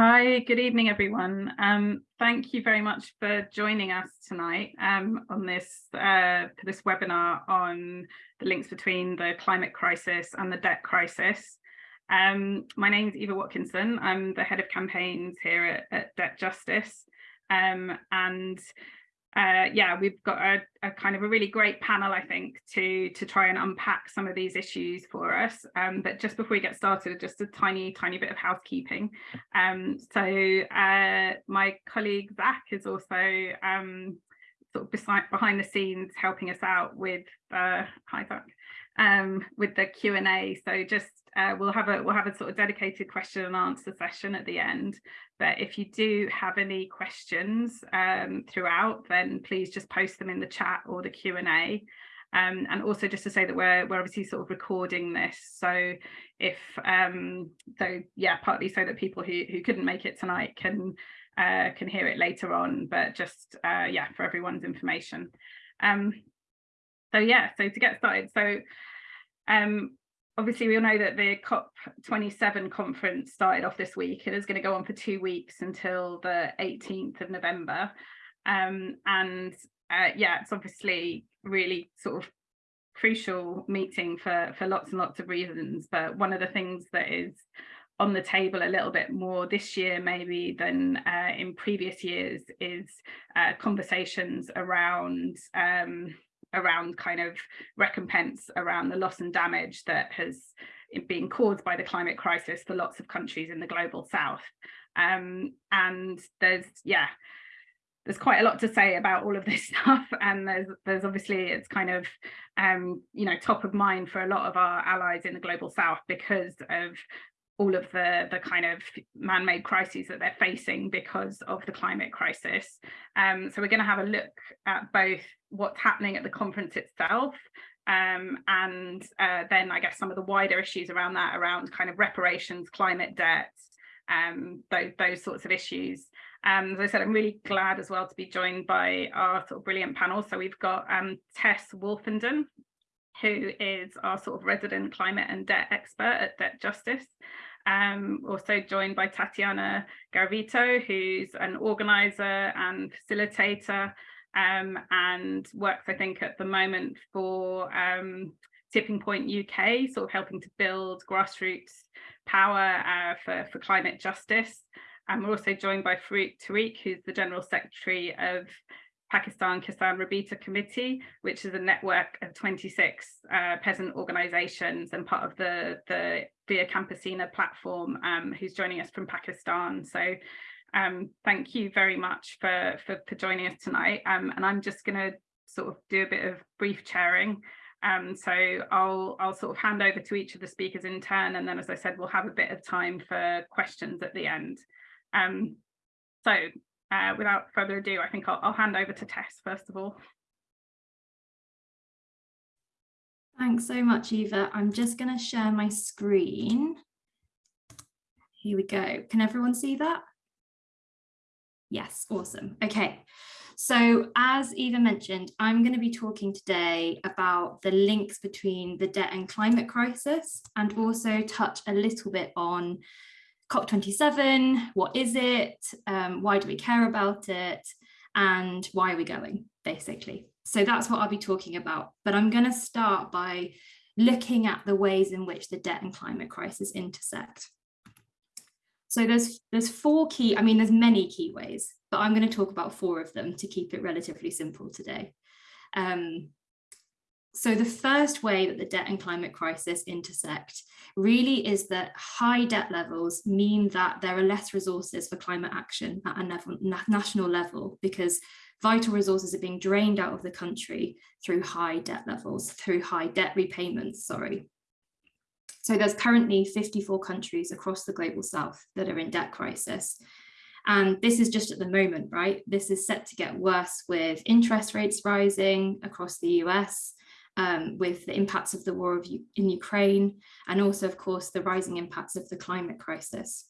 Hi, good evening, everyone. Um, thank you very much for joining us tonight um, on this uh, this webinar on the links between the climate crisis and the debt crisis. Um, my name is Eva Watkinson. I'm the head of campaigns here at, at Debt Justice. Um, and uh, yeah, we've got a, a, kind of a really great panel, I think, to to try and unpack some of these issues for us. Um, but just before we get started, just a tiny, tiny bit of housekeeping. Um, so uh, my colleague Zach is also um, sort of beside, behind the scenes helping us out with uh, hi Zach, um, with the Q and A. So just uh, we'll have a we'll have a sort of dedicated question and answer session at the end. But if you do have any questions um, throughout, then please just post them in the chat or the Q and A. Um, and also just to say that we're we're obviously sort of recording this, so if um, so yeah, partly so that people who who couldn't make it tonight can uh, can hear it later on, but just uh, yeah, for everyone's information. Um, so yeah, so to get started, so um, obviously we all know that the COP27 conference started off this week. It is going to go on for two weeks until the 18th of November. Um, and uh, yeah, it's obviously really sort of crucial meeting for, for lots and lots of reasons. But one of the things that is on the table a little bit more this year maybe than uh, in previous years is uh, conversations around um, around kind of recompense around the loss and damage that has been caused by the climate crisis for lots of countries in the global south. Um, and there's, yeah, there's quite a lot to say about all of this stuff and there's there's obviously it's kind of um you know top of mind for a lot of our allies in the global south because of all of the the kind of man-made crises that they're facing because of the climate crisis. Um, so we're going to have a look at both what's happening at the conference itself um, and uh, then I guess some of the wider issues around that, around kind of reparations, climate debt, um, those, those sorts of issues. Um, as I said, I'm really glad as well to be joined by our sort of brilliant panel. So we've got um, Tess Woolfenden, who is our sort of resident climate and debt expert at Debt Justice. Um, also joined by Tatiana Garavito, who's an organizer and facilitator um, and works, I think, at the moment for um, Tipping Point UK, sort of helping to build grassroots power uh, for, for climate justice. And we're also joined by Farooq Tariq, who's the General Secretary of Pakistan Kisan Rabita Committee, which is a network of 26 uh, peasant organizations and part of the, the Via Campesina platform, um, who's joining us from Pakistan. So um, thank you very much for, for, for joining us tonight. Um, and I'm just going to sort of do a bit of brief chairing. Um, so I'll, I'll sort of hand over to each of the speakers in turn. And then, as I said, we'll have a bit of time for questions at the end. Um, so uh, without further ado, I think I'll, I'll hand over to Tess first of all. Thanks so much, Eva. I'm just going to share my screen. Here we go. Can everyone see that? Yes, awesome. Okay. So as Eva mentioned, I'm going to be talking today about the links between the debt and climate crisis and also touch a little bit on COP27, what is it, um, why do we care about it, and why are we going, basically. So that's what I'll be talking about. But I'm going to start by looking at the ways in which the debt and climate crisis intersect. So there's there's four key, I mean, there's many key ways, but I'm going to talk about four of them to keep it relatively simple today. Um, so the first way that the debt and climate crisis intersect really is that high debt levels mean that there are less resources for climate action at a national level because vital resources are being drained out of the country through high debt levels, through high debt repayments, sorry. So there's currently 54 countries across the global south that are in debt crisis. And this is just at the moment, right? This is set to get worse with interest rates rising across the US, um, with the impacts of the war of in Ukraine, and also, of course, the rising impacts of the climate crisis.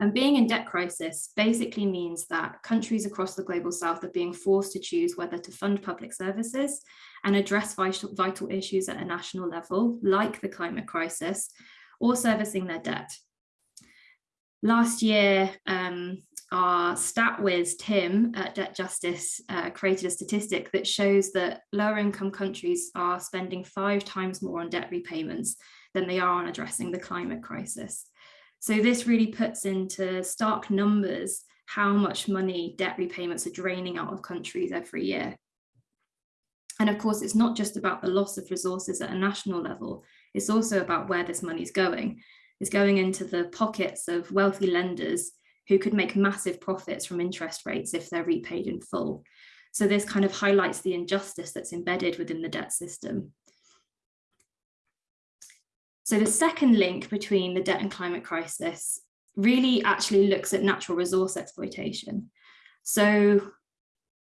And being in debt crisis basically means that countries across the global south are being forced to choose whether to fund public services and address vital, vital issues at a national level, like the climate crisis, or servicing their debt. Last year, um, our stat whiz Tim at Debt Justice uh, created a statistic that shows that lower income countries are spending five times more on debt repayments than they are on addressing the climate crisis. So this really puts into stark numbers how much money debt repayments are draining out of countries every year. And of course, it's not just about the loss of resources at a national level, it's also about where this money is going. It's going into the pockets of wealthy lenders who could make massive profits from interest rates if they're repaid in full. So this kind of highlights the injustice that's embedded within the debt system. So the second link between the debt and climate crisis really actually looks at natural resource exploitation. So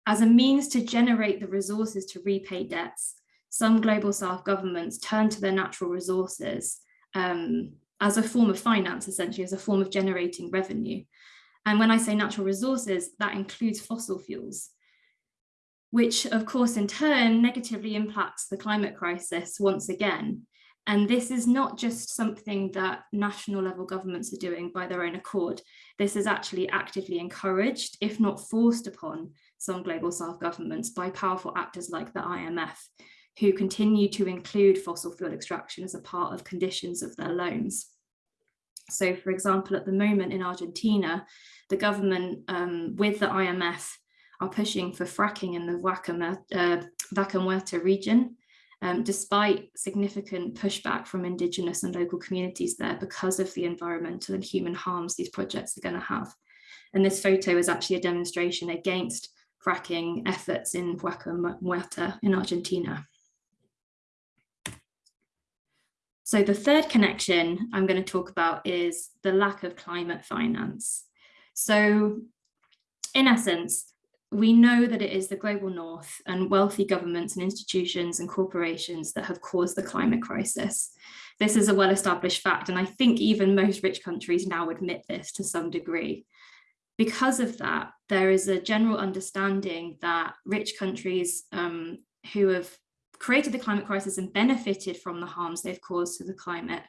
as a means to generate the resources to repay debts, some global south governments turn to their natural resources um, as a form of finance, essentially as a form of generating revenue. And when I say natural resources, that includes fossil fuels, which of course in turn negatively impacts the climate crisis once again, and this is not just something that national level governments are doing by their own accord. This is actually actively encouraged, if not forced upon some global south governments by powerful actors like the IMF, who continue to include fossil fuel extraction as a part of conditions of their loans. So for example, at the moment in Argentina, the government um, with the IMF are pushing for fracking in the Vaca, uh, Vaca Muerta region, um, despite significant pushback from indigenous and local communities there because of the environmental and human harms these projects are going to have. And this photo is actually a demonstration against fracking efforts in Vaca Muerta in Argentina. So the third connection I'm going to talk about is the lack of climate finance. So in essence, we know that it is the global north and wealthy governments and institutions and corporations that have caused the climate crisis. This is a well-established fact, and I think even most rich countries now admit this to some degree. Because of that, there is a general understanding that rich countries um, who have created the climate crisis and benefited from the harms they've caused to the climate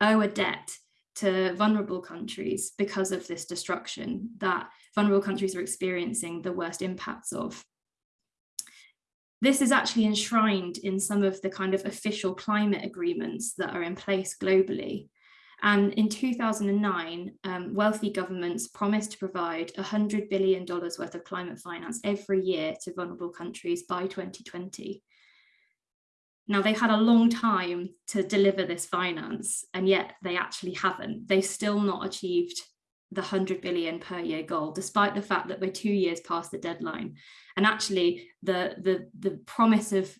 owe a debt to vulnerable countries because of this destruction that vulnerable countries are experiencing the worst impacts of. This is actually enshrined in some of the kind of official climate agreements that are in place globally. And in 2009, um, wealthy governments promised to provide $100 billion worth of climate finance every year to vulnerable countries by 2020. Now they've had a long time to deliver this finance and yet they actually haven't. They've still not achieved the 100 billion per year goal, despite the fact that we're two years past the deadline. And actually the, the, the promise of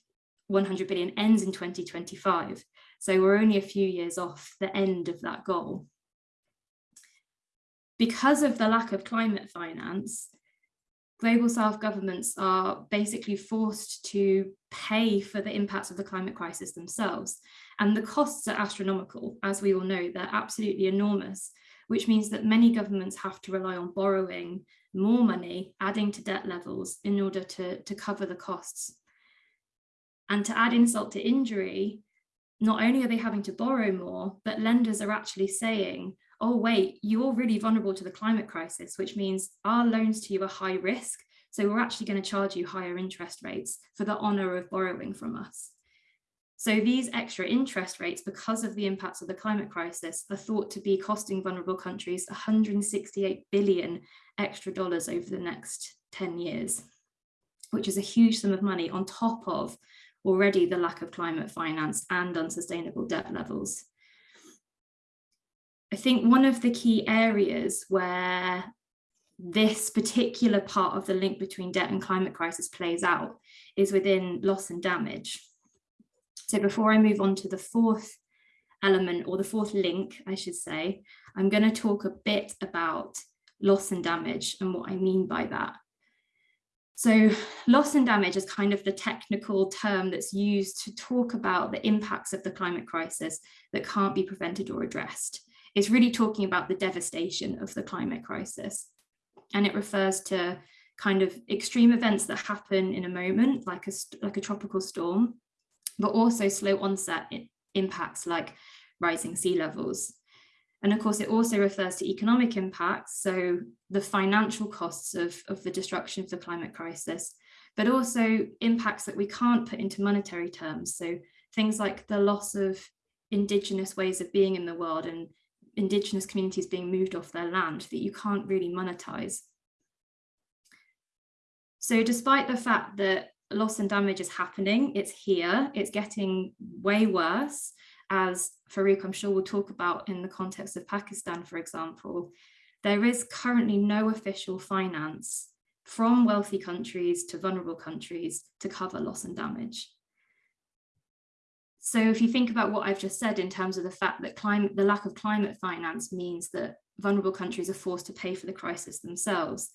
100 billion ends in 2025. So we're only a few years off the end of that goal. Because of the lack of climate finance, global south governments are basically forced to pay for the impacts of the climate crisis themselves. And the costs are astronomical, as we all know, they're absolutely enormous, which means that many governments have to rely on borrowing more money, adding to debt levels in order to, to cover the costs. And to add insult to injury, not only are they having to borrow more, but lenders are actually saying, oh, wait, you're really vulnerable to the climate crisis, which means our loans to you are high risk. So we're actually going to charge you higher interest rates for the honor of borrowing from us. So these extra interest rates, because of the impacts of the climate crisis, are thought to be costing vulnerable countries 168 billion extra dollars over the next 10 years, which is a huge sum of money on top of already the lack of climate finance and unsustainable debt levels. I think one of the key areas where this particular part of the link between debt and climate crisis plays out is within loss and damage. So before I move on to the fourth element or the fourth link, I should say, I'm going to talk a bit about loss and damage and what I mean by that. So loss and damage is kind of the technical term that's used to talk about the impacts of the climate crisis that can't be prevented or addressed. It's really talking about the devastation of the climate crisis. And it refers to kind of extreme events that happen in a moment, like a, like a tropical storm, but also slow onset impacts like rising sea levels. And of course, it also refers to economic impacts, so the financial costs of, of the destruction of the climate crisis, but also impacts that we can't put into monetary terms. So things like the loss of indigenous ways of being in the world and indigenous communities being moved off their land that you can't really monetize. So despite the fact that loss and damage is happening, it's here, it's getting way worse, as Farooq, I'm sure will talk about in the context of Pakistan, for example, there is currently no official finance from wealthy countries to vulnerable countries to cover loss and damage. So if you think about what I've just said in terms of the fact that climate, the lack of climate finance means that vulnerable countries are forced to pay for the crisis themselves.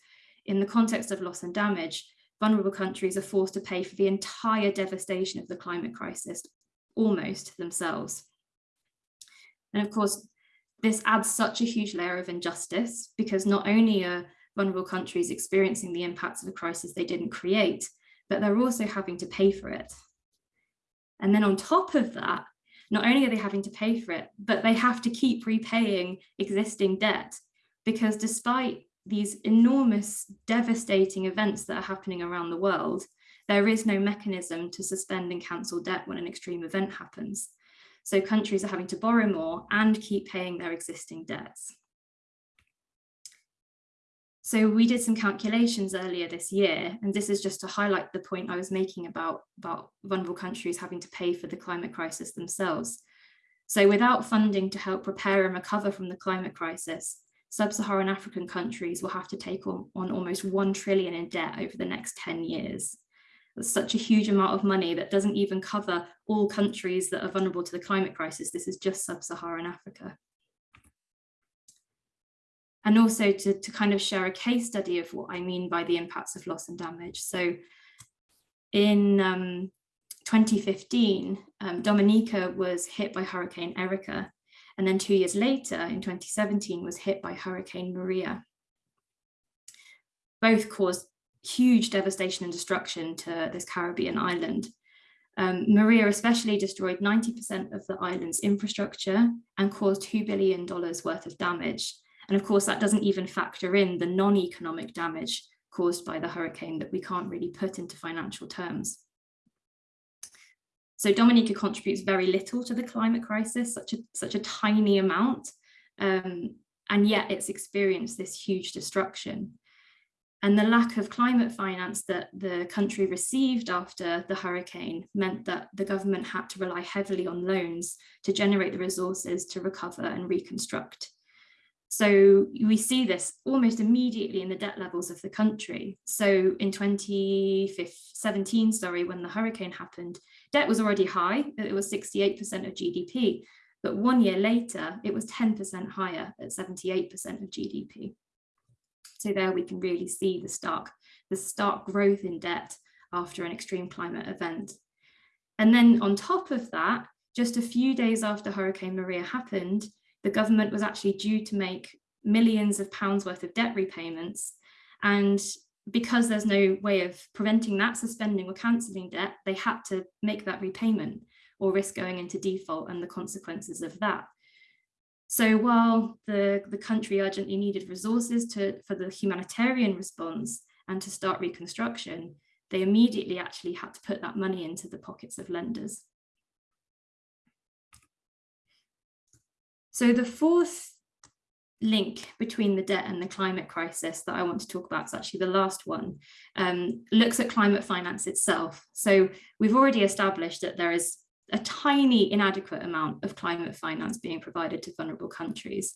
In the context of loss and damage, vulnerable countries are forced to pay for the entire devastation of the climate crisis, almost themselves. And of course, this adds such a huge layer of injustice because not only are vulnerable countries experiencing the impacts of a crisis they didn't create, but they're also having to pay for it. And then on top of that, not only are they having to pay for it, but they have to keep repaying existing debt because despite these enormous devastating events that are happening around the world, there is no mechanism to suspend and cancel debt when an extreme event happens. So countries are having to borrow more and keep paying their existing debts. So we did some calculations earlier this year, and this is just to highlight the point I was making about, about vulnerable countries having to pay for the climate crisis themselves. So without funding to help prepare and recover from the climate crisis, sub-Saharan African countries will have to take on, on almost 1 trillion in debt over the next 10 years. That's such a huge amount of money that doesn't even cover all countries that are vulnerable to the climate crisis. This is just sub-Saharan Africa and also to, to kind of share a case study of what I mean by the impacts of loss and damage. So in um, 2015, um, Dominica was hit by Hurricane Erika, and then two years later, in 2017, was hit by Hurricane Maria. Both caused huge devastation and destruction to this Caribbean island. Um, Maria especially destroyed 90% of the island's infrastructure and caused $2 billion worth of damage. And of course, that doesn't even factor in the non-economic damage caused by the hurricane that we can't really put into financial terms. So Dominica contributes very little to the climate crisis, such a, such a tiny amount, um, and yet it's experienced this huge destruction. And the lack of climate finance that the country received after the hurricane meant that the government had to rely heavily on loans to generate the resources to recover and reconstruct. So we see this almost immediately in the debt levels of the country. So in 2017, sorry, when the hurricane happened, debt was already high, it was 68% of GDP. But one year later, it was 10% higher at 78% of GDP. So there we can really see the stark, the stark growth in debt after an extreme climate event. And then on top of that, just a few days after Hurricane Maria happened, the government was actually due to make millions of pounds worth of debt repayments. And because there's no way of preventing that, suspending or cancelling debt, they had to make that repayment or risk going into default and the consequences of that. So while the, the country urgently needed resources to, for the humanitarian response and to start reconstruction, they immediately actually had to put that money into the pockets of lenders. So the fourth link between the debt and the climate crisis that I want to talk about is actually the last one, um, looks at climate finance itself. So we've already established that there is a tiny inadequate amount of climate finance being provided to vulnerable countries.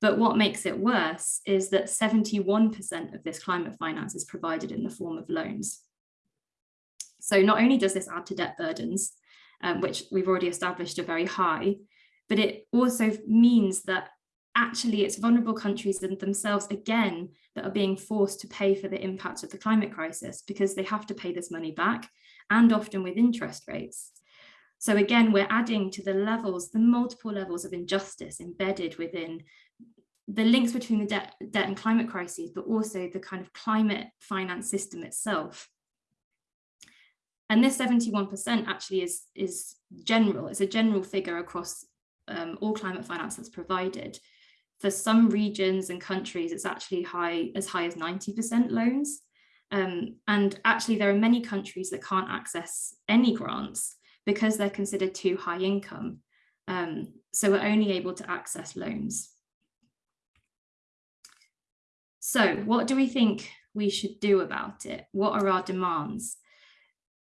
But what makes it worse is that 71% of this climate finance is provided in the form of loans. So not only does this add to debt burdens, um, which we've already established are very high, but it also means that actually it's vulnerable countries and themselves again that are being forced to pay for the impact of the climate crisis because they have to pay this money back and often with interest rates. So again, we're adding to the levels, the multiple levels of injustice embedded within the links between the debt, debt and climate crises, but also the kind of climate finance system itself. And this 71% actually is, is general, it's a general figure across um, all climate finance that's provided. For some regions and countries, it's actually high as high as 90% loans. Um, and actually, there are many countries that can't access any grants because they're considered too high income. Um, so we're only able to access loans. So what do we think we should do about it? What are our demands?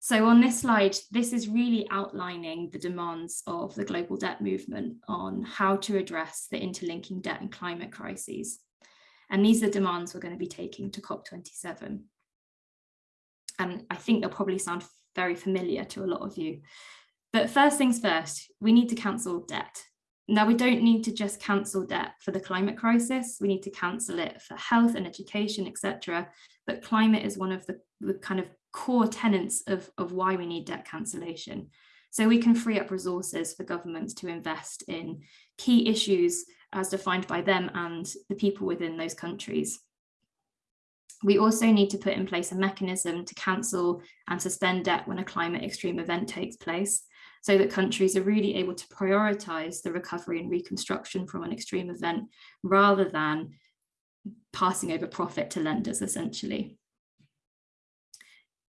So on this slide, this is really outlining the demands of the global debt movement on how to address the interlinking debt and climate crises. And these are the demands we're going to be taking to COP27. And I think they'll probably sound very familiar to a lot of you. But first things first, we need to cancel debt. Now, we don't need to just cancel debt for the climate crisis. We need to cancel it for health and education, etc. But climate is one of the, the kind of core tenets of, of why we need debt cancellation. So we can free up resources for governments to invest in key issues as defined by them and the people within those countries. We also need to put in place a mechanism to cancel and suspend debt when a climate extreme event takes place so that countries are really able to prioritise the recovery and reconstruction from an extreme event rather than passing over profit to lenders essentially.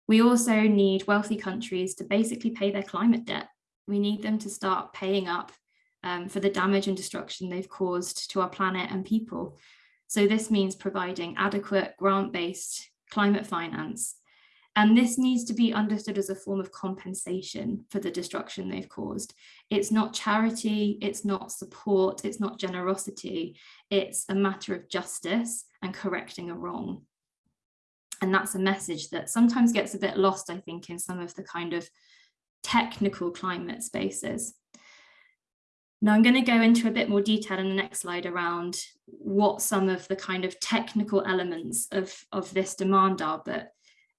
We also need wealthy countries to basically pay their climate debt. We need them to start paying up um, for the damage and destruction they've caused to our planet and people. So this means providing adequate grant-based climate finance and this needs to be understood as a form of compensation for the destruction they've caused. It's not charity, it's not support, it's not generosity, it's a matter of justice and correcting a wrong. And that's a message that sometimes gets a bit lost, I think, in some of the kind of technical climate spaces. Now I'm going to go into a bit more detail in the next slide around what some of the kind of technical elements of, of this demand are, but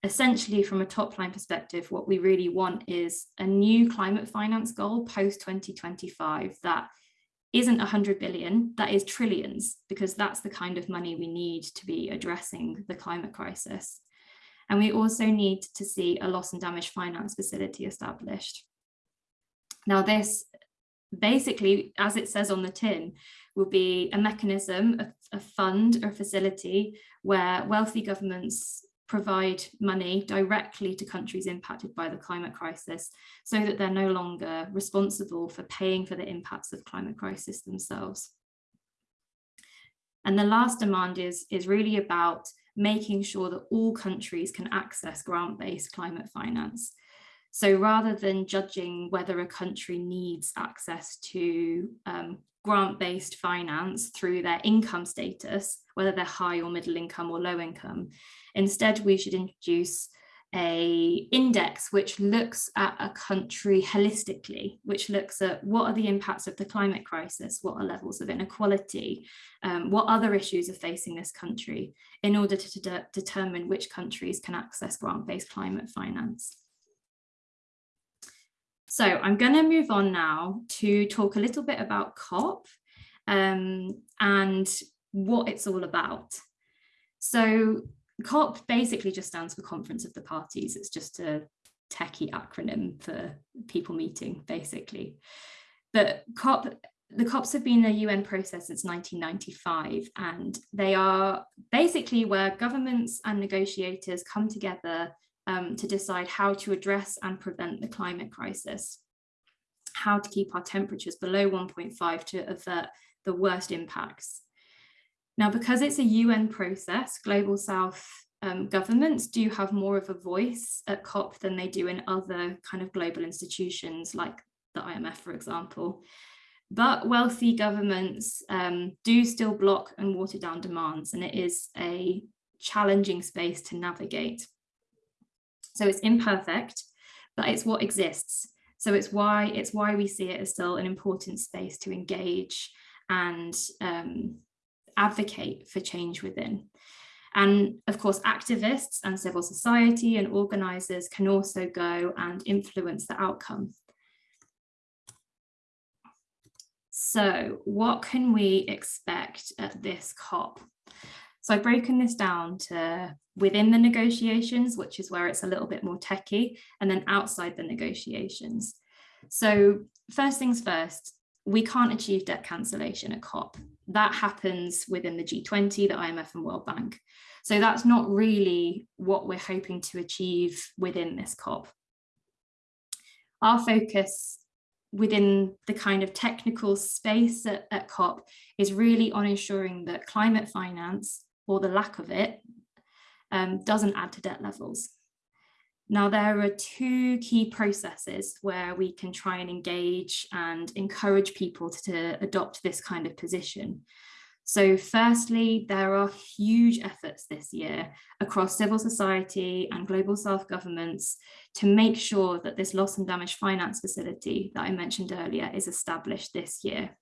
essentially from a top line perspective, what we really want is a new climate finance goal post 2025 that isn't 100 billion, that is trillions, because that's the kind of money we need to be addressing the climate crisis. And we also need to see a loss and damage finance facility established. Now this basically, as it says on the tin, will be a mechanism, a, a fund or facility where wealthy governments provide money directly to countries impacted by the climate crisis so that they're no longer responsible for paying for the impacts of climate crisis themselves. And the last demand is, is really about making sure that all countries can access grant-based climate finance. So rather than judging whether a country needs access to um, grant-based finance through their income status, whether they're high or middle income or low income, Instead, we should introduce a index which looks at a country holistically, which looks at what are the impacts of the climate crisis, what are levels of inequality, um, what other issues are facing this country in order to de determine which countries can access grant-based climate finance. So I'm going to move on now to talk a little bit about COP um, and what it's all about. So COP basically just stands for Conference of the Parties. It's just a techie acronym for people meeting, basically. But COP, the COPs have been a UN process since 1995, and they are basically where governments and negotiators come together um, to decide how to address and prevent the climate crisis, how to keep our temperatures below 1.5 to avert the worst impacts now, because it's a UN process, Global South um, governments do have more of a voice at COP than they do in other kind of global institutions like the IMF, for example. But wealthy governments um, do still block and water down demands, and it is a challenging space to navigate. So it's imperfect, but it's what exists. So it's why it's why we see it as still an important space to engage and um, advocate for change within. And of course, activists and civil society and organisers can also go and influence the outcome. So what can we expect at this COP? So I've broken this down to within the negotiations, which is where it's a little bit more techy, and then outside the negotiations. So first things first, we can't achieve debt cancellation at COP. That happens within the G20, the IMF and World Bank. So that's not really what we're hoping to achieve within this COP. Our focus within the kind of technical space at, at COP is really on ensuring that climate finance, or the lack of it, um, doesn't add to debt levels. Now, there are two key processes where we can try and engage and encourage people to adopt this kind of position. So firstly, there are huge efforts this year across civil society and global south governments to make sure that this loss and damage finance facility that I mentioned earlier is established this year.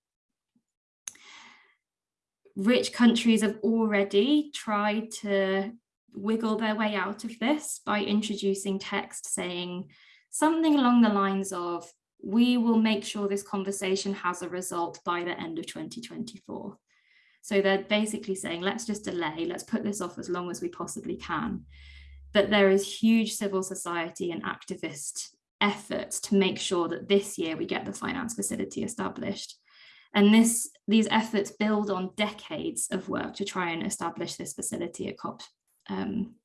Rich countries have already tried to wiggle their way out of this by introducing text saying something along the lines of, we will make sure this conversation has a result by the end of 2024. So they're basically saying, let's just delay, let's put this off as long as we possibly can. But there is huge civil society and activist efforts to make sure that this year we get the finance facility established. And this, these efforts build on decades of work to try and establish this facility at COP um,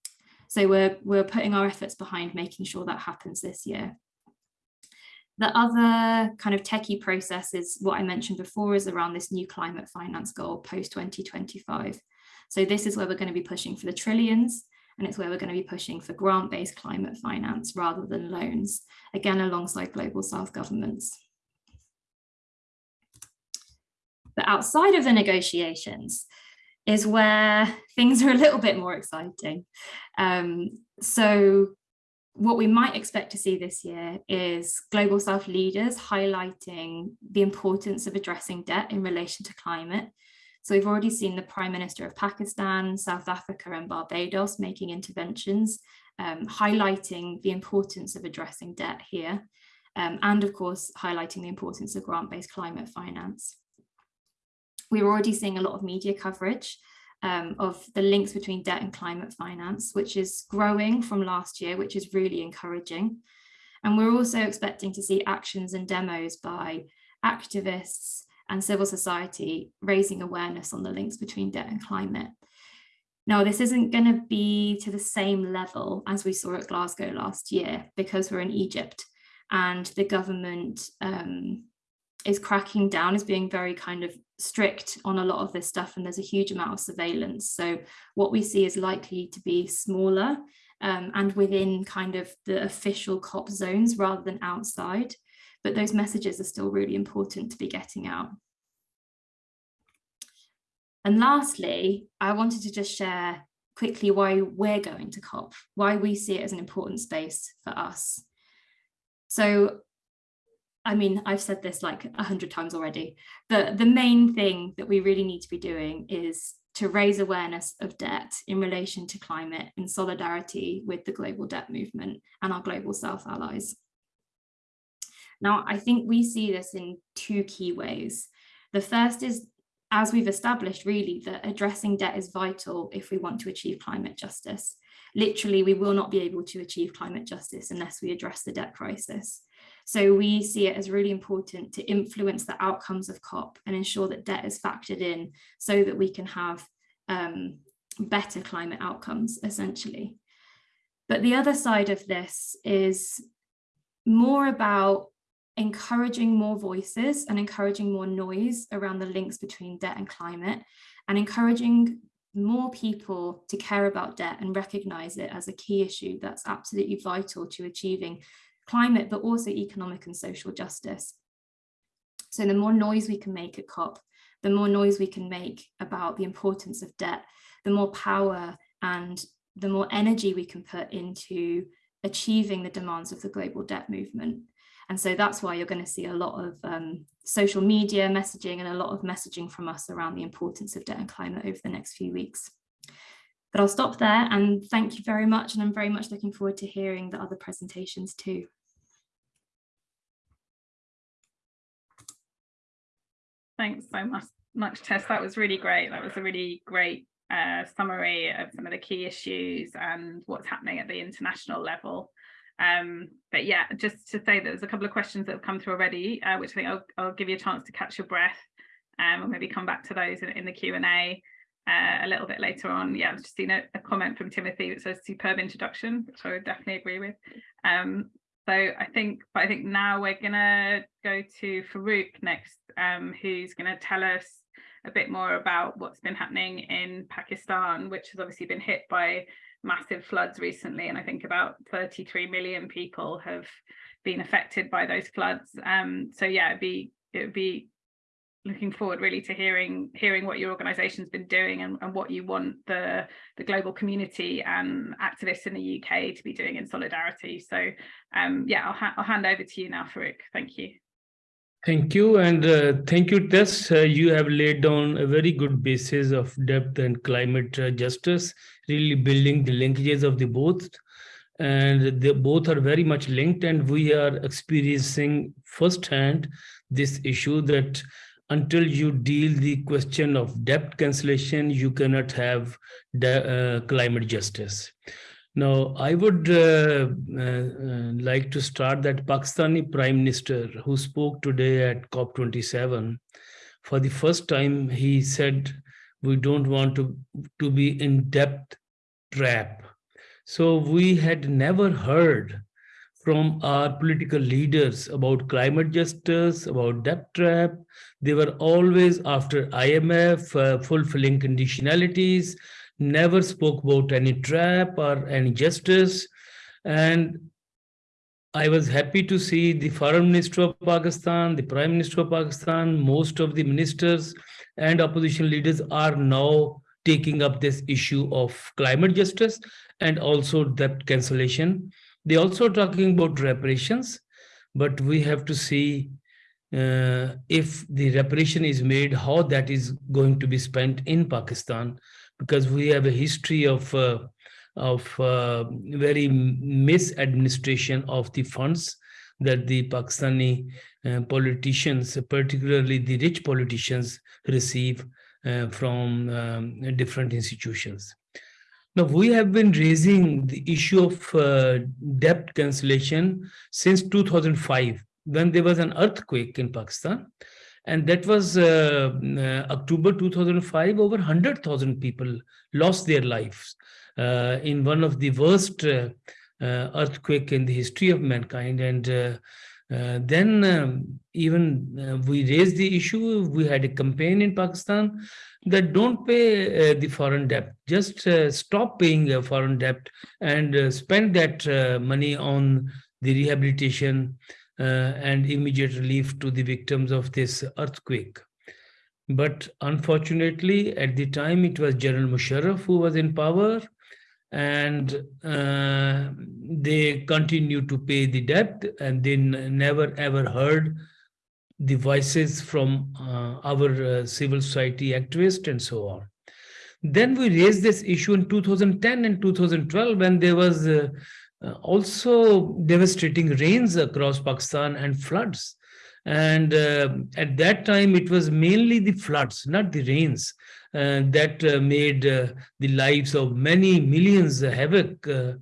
so we're, we're putting our efforts behind making sure that happens this year. The other kind of techie process is what I mentioned before is around this new climate finance goal post 2025. So this is where we're going to be pushing for the trillions and it's where we're going to be pushing for grant-based climate finance rather than loans, again, alongside global south governments. But outside of the negotiations, is where things are a little bit more exciting. Um, so what we might expect to see this year is Global South leaders highlighting the importance of addressing debt in relation to climate. So we've already seen the Prime Minister of Pakistan, South Africa and Barbados making interventions, um, highlighting the importance of addressing debt here, um, and of course, highlighting the importance of grant-based climate finance we're already seeing a lot of media coverage um, of the links between debt and climate finance, which is growing from last year, which is really encouraging. And we're also expecting to see actions and demos by activists and civil society raising awareness on the links between debt and climate. Now, this isn't going to be to the same level as we saw at Glasgow last year because we're in Egypt and the government um, is cracking down, is being very kind of strict on a lot of this stuff and there's a huge amount of surveillance. So what we see is likely to be smaller um, and within kind of the official COP zones rather than outside. But those messages are still really important to be getting out. And lastly, I wanted to just share quickly why we're going to COP, why we see it as an important space for us. So I mean, I've said this like a hundred times already, but the main thing that we really need to be doing is to raise awareness of debt in relation to climate in solidarity with the global debt movement and our global south allies. Now, I think we see this in two key ways. The first is, as we've established really, that addressing debt is vital if we want to achieve climate justice. Literally, we will not be able to achieve climate justice unless we address the debt crisis. So we see it as really important to influence the outcomes of COP and ensure that debt is factored in so that we can have um, better climate outcomes, essentially. But the other side of this is more about encouraging more voices and encouraging more noise around the links between debt and climate and encouraging more people to care about debt and recognize it as a key issue that's absolutely vital to achieving climate, but also economic and social justice. So the more noise we can make at COP, the more noise we can make about the importance of debt, the more power and the more energy we can put into achieving the demands of the global debt movement. And so that's why you're going to see a lot of um, social media messaging and a lot of messaging from us around the importance of debt and climate over the next few weeks. But I'll stop there and thank you very much. And I'm very much looking forward to hearing the other presentations too. Thanks so much, much Tess. That was really great. That was a really great uh, summary of some of the key issues and what's happening at the international level. Um, but yeah, just to say that there's a couple of questions that have come through already, uh, which I think I'll, I'll, give you a chance to catch your breath um, or maybe come back to those in, in the Q&A uh, a little bit later on. Yeah, I've just seen a, a, comment from Timothy that says superb introduction, which I would definitely agree with. Um, so I think, but I think now we're gonna go to Farooq next, um, who's gonna tell us a bit more about what's been happening in Pakistan, which has obviously been hit by massive floods recently. And I think about 33 million people have been affected by those floods. Um, so yeah, it'd be, it would be looking forward really to hearing hearing what your organization's been doing and, and what you want the the global community and activists in the UK to be doing in solidarity so um yeah I'll, ha I'll hand over to you now Farooq thank you Thank you, and uh, thank you, Tess. Uh, you have laid down a very good basis of depth and climate uh, justice, really building the linkages of the both. And they both are very much linked, and we are experiencing firsthand this issue that until you deal the question of debt cancellation, you cannot have uh, climate justice. Now, I would uh, uh, uh, like to start that Pakistani Prime Minister who spoke today at COP27. For the first time, he said, we don't want to, to be in debt trap. So we had never heard from our political leaders about climate justice, about debt trap. They were always after IMF, uh, fulfilling conditionalities, never spoke about any trap or any justice. And I was happy to see the foreign minister of Pakistan, the prime minister of Pakistan, most of the ministers and opposition leaders are now taking up this issue of climate justice and also debt cancellation. They also talking about reparations, but we have to see uh, if the reparation is made, how that is going to be spent in Pakistan because we have a history of uh, of uh, very misadministration of the funds that the Pakistani uh, politicians, particularly the rich politicians, receive uh, from um, different institutions. Now, we have been raising the issue of uh, debt cancellation since 2005, when there was an earthquake in Pakistan. And that was uh, uh, October 2005, over 100,000 people lost their lives uh, in one of the worst uh, uh, earthquake in the history of mankind. And uh, then um, even we raised the issue, we had a campaign in Pakistan that don't pay the foreign debt, just stop paying foreign debt and spend that money on the rehabilitation uh, and immediate relief to the victims of this earthquake. But unfortunately, at the time, it was General Musharraf who was in power, and uh, they continued to pay the debt, and they never ever heard the voices from uh, our uh, civil society activists and so on. Then we raised this issue in 2010 and 2012 when there was uh, uh, also devastating rains across Pakistan and floods. And uh, at that time, it was mainly the floods, not the rains, that uh, made uh, the lives of many millions havoc. Uh,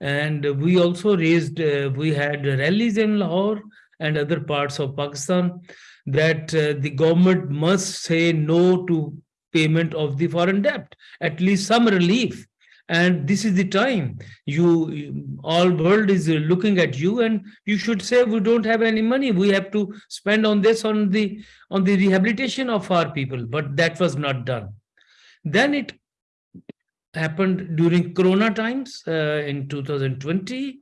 and we also raised, we had rallies in Lahore and other parts of Pakistan that the government must say no to payment of the foreign debt, at least some relief and this is the time. You all world is looking at you and you should say we don't have any money. We have to spend on this on the on the rehabilitation of our people. But that was not done. Then it happened during corona times uh, in 2020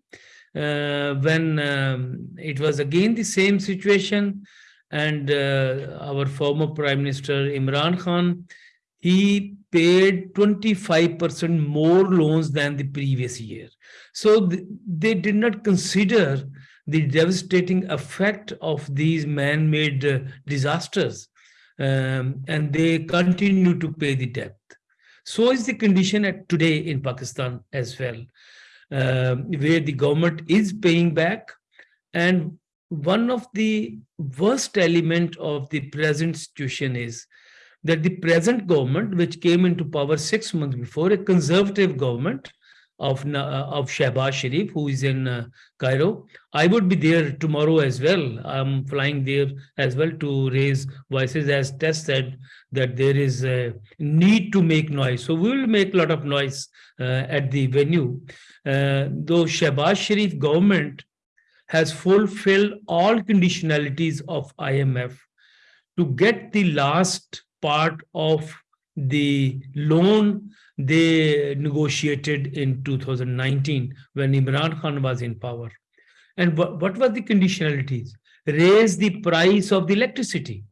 uh, when um, it was again the same situation. And uh, our former prime minister imran khan he paid 25% more loans than the previous year. So th they did not consider the devastating effect of these man-made uh, disasters um, and they continue to pay the debt. So is the condition at today in Pakistan as well, uh, where the government is paying back and one of the worst element of the present situation is that the present government, which came into power six months before, a conservative government of, Na- of Shehbaz Sharif, who is in uh, Cairo. I would be there tomorrow as well. I'm flying there as well to raise voices as Tess said that there is a need to make noise. So we will make a lot of noise uh, at the venue. Uh, though Shehbaz Sharif government has fulfilled all conditionalities of IMF to get the last part of the loan they negotiated in 2019 when Imran Khan was in power. And what, what were the conditionalities? Raise the price of the electricity,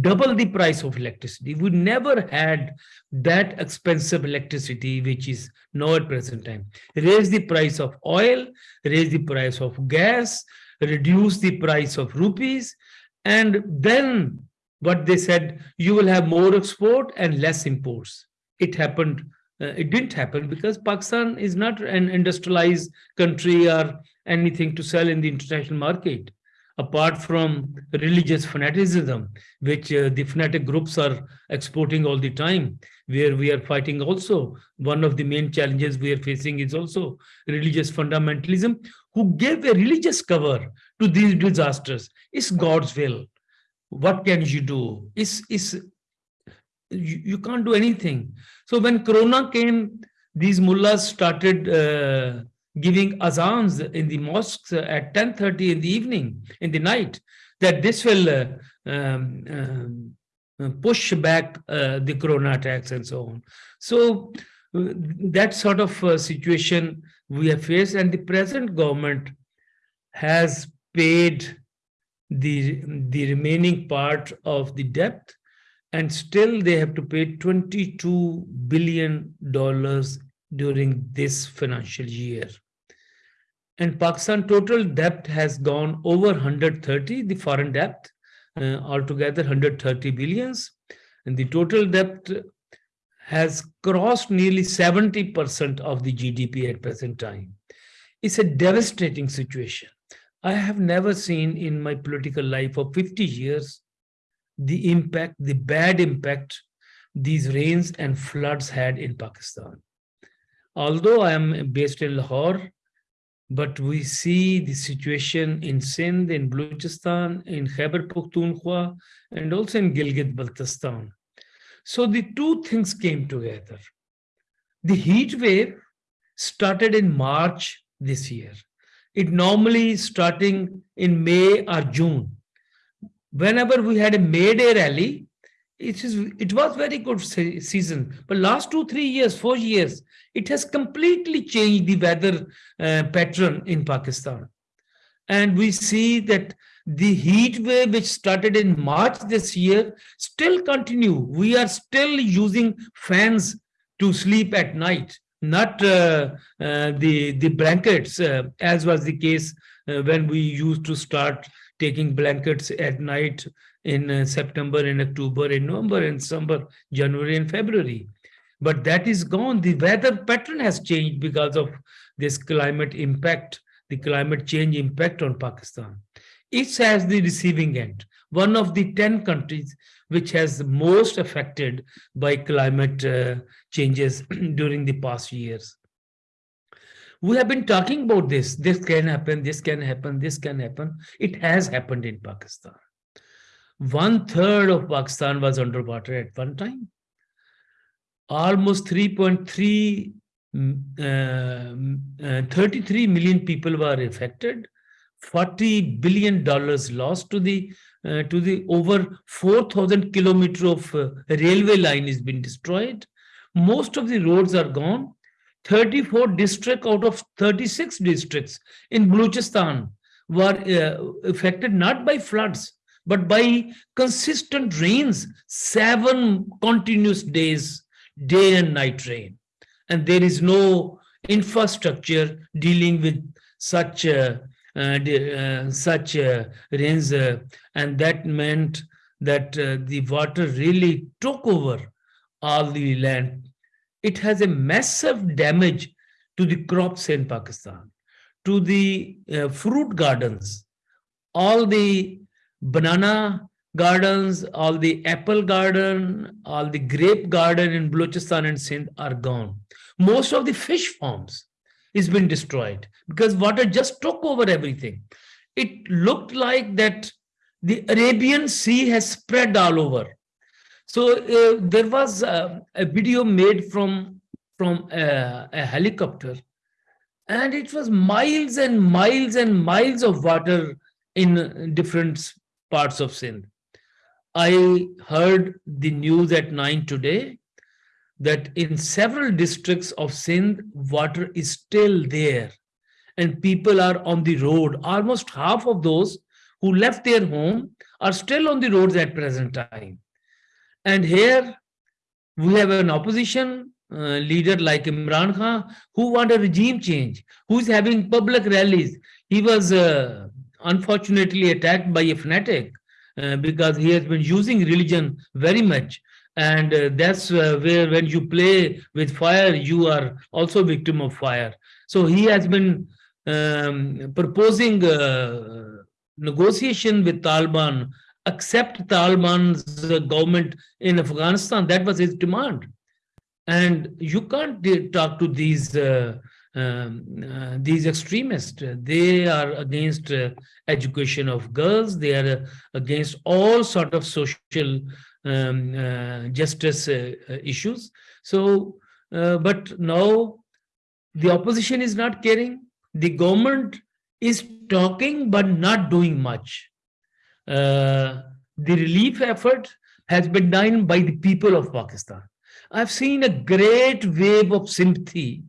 double the price of electricity. We never had that expensive electricity, which is now at present time. Raise the price of oil, raise the price of gas, reduce the price of rupees, and then what they said, you will have more export and less imports. It happened, uh, it didn't happen because Pakistan is not an industrialized country or anything to sell in the international market, apart from religious fanaticism, which uh, the fanatic groups are exporting all the time, where we are fighting also. One of the main challenges we are facing is also religious fundamentalism, who gave a religious cover to these disasters. It's God's will what can you do? Is is you, you can't do anything. So when Corona came, these mullahs started uh, giving azans in the mosques at 10:30 in the evening, in the night, that this will uh, um, um, push back uh, the Corona attacks and so on. So uh, that sort of uh, situation we have faced, and the present government has paid the, the remaining part of the debt and still they have to pay 22 billion dollars during this financial year. And pakistan total debt has gone over 130 the foreign debt uh, altogether 130 billions. And the total debt has crossed nearly 70% of the gdp at present time. It's a devastating situation I have never seen in my political life for 50 years the impact, the bad impact these rains and floods had in Pakistan. Although I am based in Lahore, but we see the situation in Sindh, in Balochistan, in Khyber Pakhtunkhwa, and also in Gilgit-Baltistan. So the two things came together. The heat wave started in March this year it normally starting in May or June. Whenever we had a May Day rally, it, is, it was very good se season. But last two, three years, four years, it has completely changed the weather uh, pattern in Pakistan. And we see that the heat wave which started in March this year still continue. We are still using fans to sleep at night not uh, uh, the the blankets uh, as was the case when we used to start taking blankets at night in September in October in November in December January and February. But that is gone. The weather pattern has changed because of this climate impact the climate change impact on Pakistan. It has the receiving end. One of the 10 countries which has most affected by climate uh, changes during the past years. We have been talking about this. This can happen, this can happen, this can happen. It has happened in Pakistan. One third of Pakistan was underwater at one time. Almost 3.3 uh, uh, 33 million people were affected. 40 billion dollars lost to the uh, to the over 4,000 kilometer of uh, railway line has been destroyed. Most of the roads are gone. 34 districts out of 36 districts in Balochistan were uh, affected not by floods, but by consistent rains, seven continuous days, day and night rain. And there is no infrastructure dealing with such uh, Uh, uh, such uh, rains uh, and that meant that the water really took over all the land. It has a massive damage to the crops in Pakistan, to the fruit gardens, all the banana gardens, all the apple garden, all the grape garden in Balochistan and Sindh are gone. Most of the fish farms is been destroyed because water just took over everything. It looked like that the Arabian Sea has spread all over. So uh, there was uh, a video made from, from a, a helicopter and it was miles and miles and miles of water in different parts of Sindh. I heard the news at 9 today that in several districts of Sindh, water is still there and people are on the road. Almost half of those who left their home are still on the roads at present time. And here we have an opposition uh, leader like Imran Khan who want a regime change, who is having public rallies. He was uh, unfortunately attacked by a fanatic uh, because he has been using religion very much and uh, that's uh, where when you play with fire you are also victim of fire. So he has been um, proposing uh, negotiation with taliban accept taliban's government in afghanistan. That was his demand. And you can't talk to these uh, um, uh, these extremists. They are against uh, education of girls. They are against all sort of social um, uh, justice uh, uh, issues. So, but now the opposition is not caring. The government is talking but not doing much. the relief effort has been done by the people of Pakistan. I've seen a great wave of sympathy.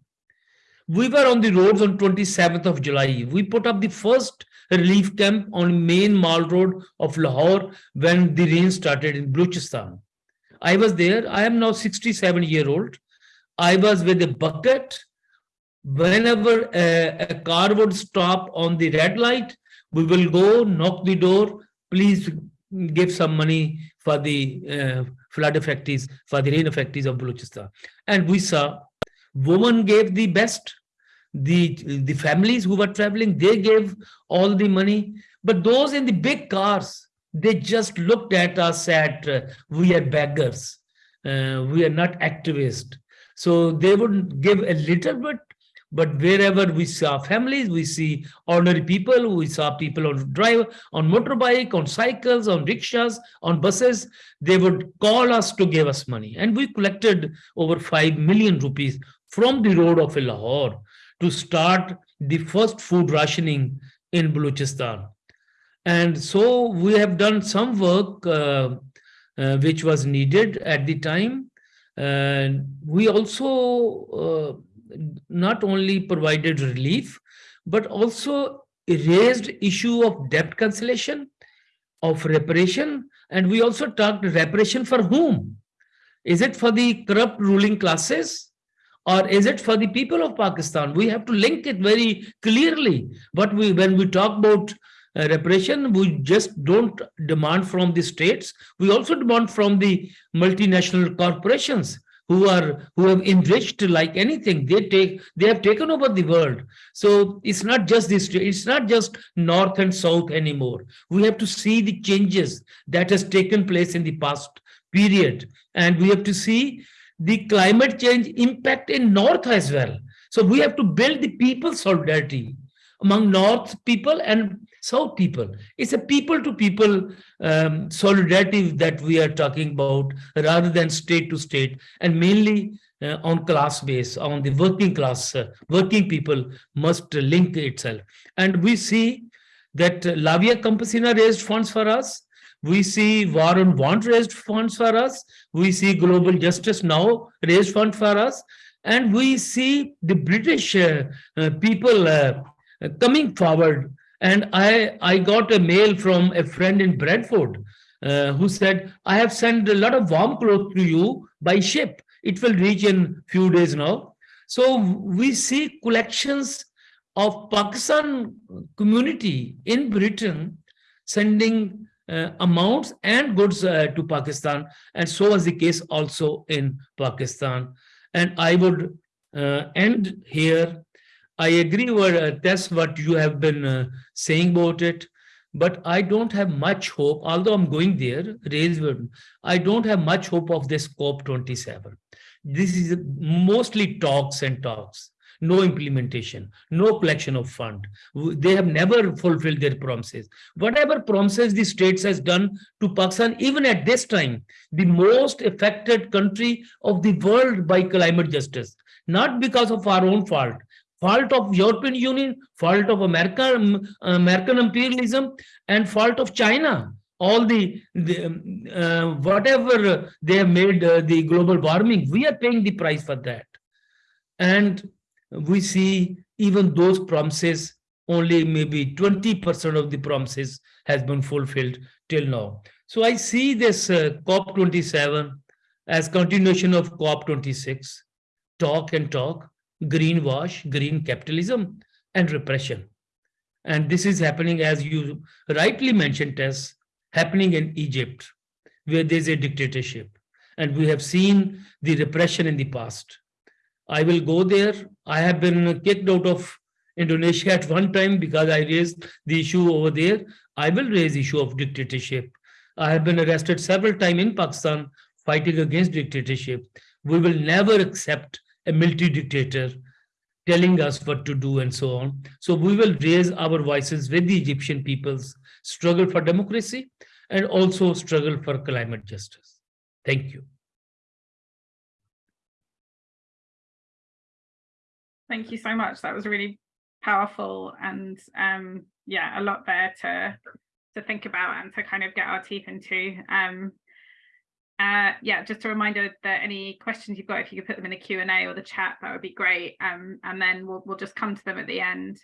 We were on the roads on 27th of July. We put up the first relief camp on main mall road of Lahore when the rain started in Balochistan. I was there. I am now 67 year old. I was with a bucket. Whenever a, a car would stop on the red light, we will go knock the door. Please give some money for the uh, flood effects, for the rain effects of Balochistan. And we saw women gave the best the the families who were traveling they gave all the money. But those in the big cars they just looked at us at uh, we are beggars. Uh, we are not activists. So they would give a little bit but wherever we saw families we see ordinary people we saw people on drive on motorbike on cycles on rickshaws on buses they would call us to give us money. And we collected over 5 million rupees from the road of lahore to start the first food rationing in Balochistan. And so we have done some work uh, uh, which was needed at the time. And we also uh, not only provided relief, but also raised issue of debt cancellation, of reparation, and we also talked reparation for whom? Is it for the corrupt ruling classes? Or is it for the people of Pakistan? We have to link it very clearly. But we, when we talk about uh, repression, we just don't demand from the states. We also demand from the multinational corporations who are who have enriched like anything. They take they have taken over the world. So it's not just this. It's not just north and south anymore. We have to see the changes that has taken place in the past period, and we have to see the climate change impact in north as well. So we have to build the people solidarity among north people and south people. It's a people to people um, solidarity that we are talking about rather than state to state and mainly uh, on class base on the working class uh, working people must link itself. And we see that uh, La Via Campesina raised funds for us we see War on Want raised funds for us. We see Global Justice Now raised fund for us. And we see the British uh, uh, people uh, coming forward. And I, I got a mail from a friend in Bradford uh, who said, I have sent a lot of warm clothes to you by ship. It will reach in few days now. So we see collections of Pakistan community in Britain sending amounts and goods uh, to Pakistan. And so was the case also in Pakistan. And I would uh, end here. I agree with uh, that's what you have been uh, saying about it. But I don't have much hope, although I'm going there, I don't have much hope of this COP27. This is mostly talks and talks. No implementation, no collection of fund. They have never fulfilled their promises. Whatever promises the states has done to Pakistan, even at this time, the most affected country of the world by climate justice, not because of our own fault, fault of European Union, fault of America, um, American imperialism, and fault of China. All the, the um, uh, whatever they have made uh, the global warming, we are paying the price for that. And we see even those promises, only maybe 20% of the promises has been fulfilled till now. So I see this uh, COP27 as continuation of COP26, talk and talk, greenwash, green capitalism, and repression. And this is happening, as you rightly mentioned, as happening in Egypt, where there's a dictatorship. And we have seen the repression in the past. I will go there. I have been kicked out of Indonesia at one time because I raised the issue over there. I will raise the issue of dictatorship. I have been arrested several times in Pakistan fighting against dictatorship. We will never accept a military dictator telling us what to do and so on. So we will raise our voices with the Egyptian people's struggle for democracy and also struggle for climate justice. Thank you. Thank you so much. That was really powerful and um, yeah, a lot there to to think about and to kind of get our teeth into. Um, uh, yeah, just a reminder that any questions you've got, if you could put them in the Q&A or the chat, that would be great. Um, and then we'll, we'll just come to them at the end.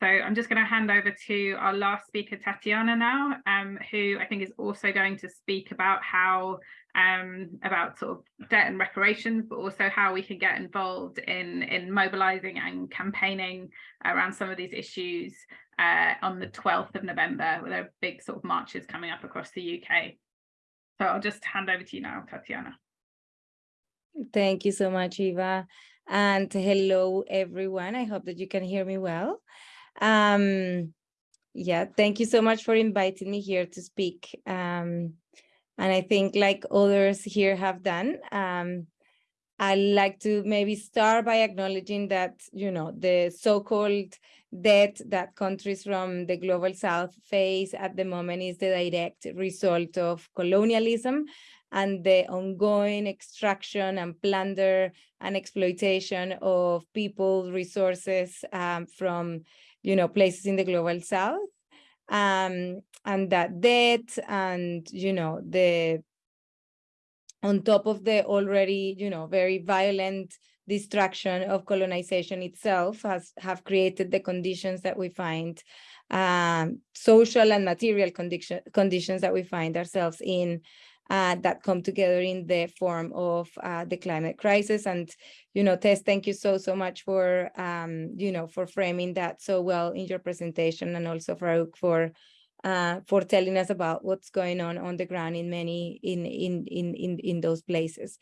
So I'm just going to hand over to our last speaker, Tatiana now, um, who I think is also going to speak about how um, about sort of debt and reparations, but also how we can get involved in, in mobilizing and campaigning around some of these issues uh, on the 12th of November, where there are big sort of marches coming up across the UK. So I'll just hand over to you now, Tatiana. Thank you so much, Eva. And hello, everyone. I hope that you can hear me well. Um, yeah, thank you so much for inviting me here to speak. Um, and I think like others here have done, um, I like to maybe start by acknowledging that, you know, the so-called debt that countries from the global south face at the moment is the direct result of colonialism and the ongoing extraction and plunder and exploitation of people resources um, from you know places in the global south um, and that debt and you know the on top of the already you know very violent destruction of colonization itself has have created the conditions that we find um, social and material condition, conditions that we find ourselves in uh, that come together in the form of uh, the climate crisis. And, you know, Tess, thank you so, so much for, um, you know, for framing that so well in your presentation and also for, for uh, for telling us about what's going on on the ground in many in in in in, in those places.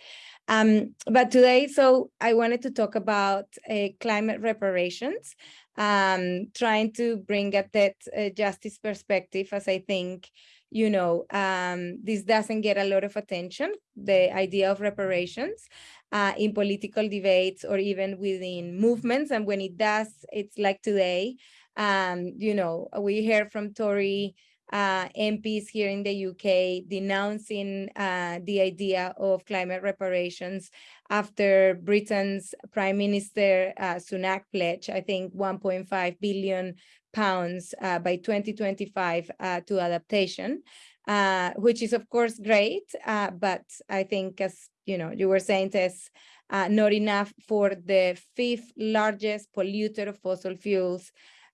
Um, but today, so I wanted to talk about uh, climate reparations, um, trying to bring a debt uh, justice perspective, as I think you know, um, this doesn't get a lot of attention, the idea of reparations uh, in political debates or even within movements. And when it does, it's like today, um, you know, we hear from Tory uh, MPs here in the UK denouncing uh, the idea of climate reparations after Britain's Prime Minister uh, Sunak pledge, I think 1.5 billion pounds uh, by 2025 uh, to adaptation, uh, which is of course great, but I think as you know, you were saying, Tess, not enough for the fifth largest polluter of fossil fuels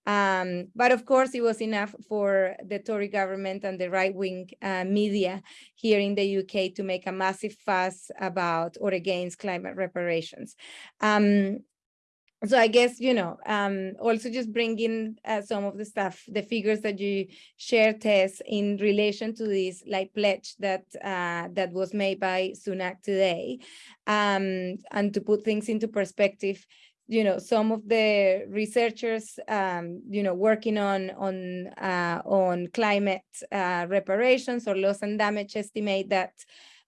um, but of course, it was enough for the Tory government and the right-wing uh, media here in the UK to make a massive fuss about or against climate reparations. Um, so I guess, you know, um, also just bringing uh, some of the stuff, the figures that you share, Tess, in relation to this like pledge that uh, that was made by Sunak today. Um, and to put things into perspective, you know, some of the researchers, um, you know, working on on uh, on climate uh, reparations or loss and damage estimate that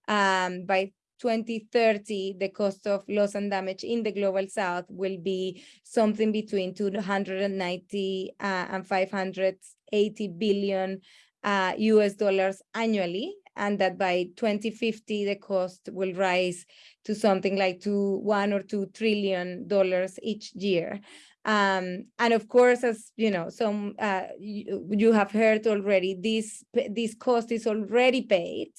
um, by 2030, the cost of loss and damage in the global south will be something between 290 uh, and 580 billion uh, US dollars annually, and that by 2050, the cost will rise to something like to one or two trillion dollars each year. Um, and of course, as you know, some uh, you, you, have heard already, this this cost is already paid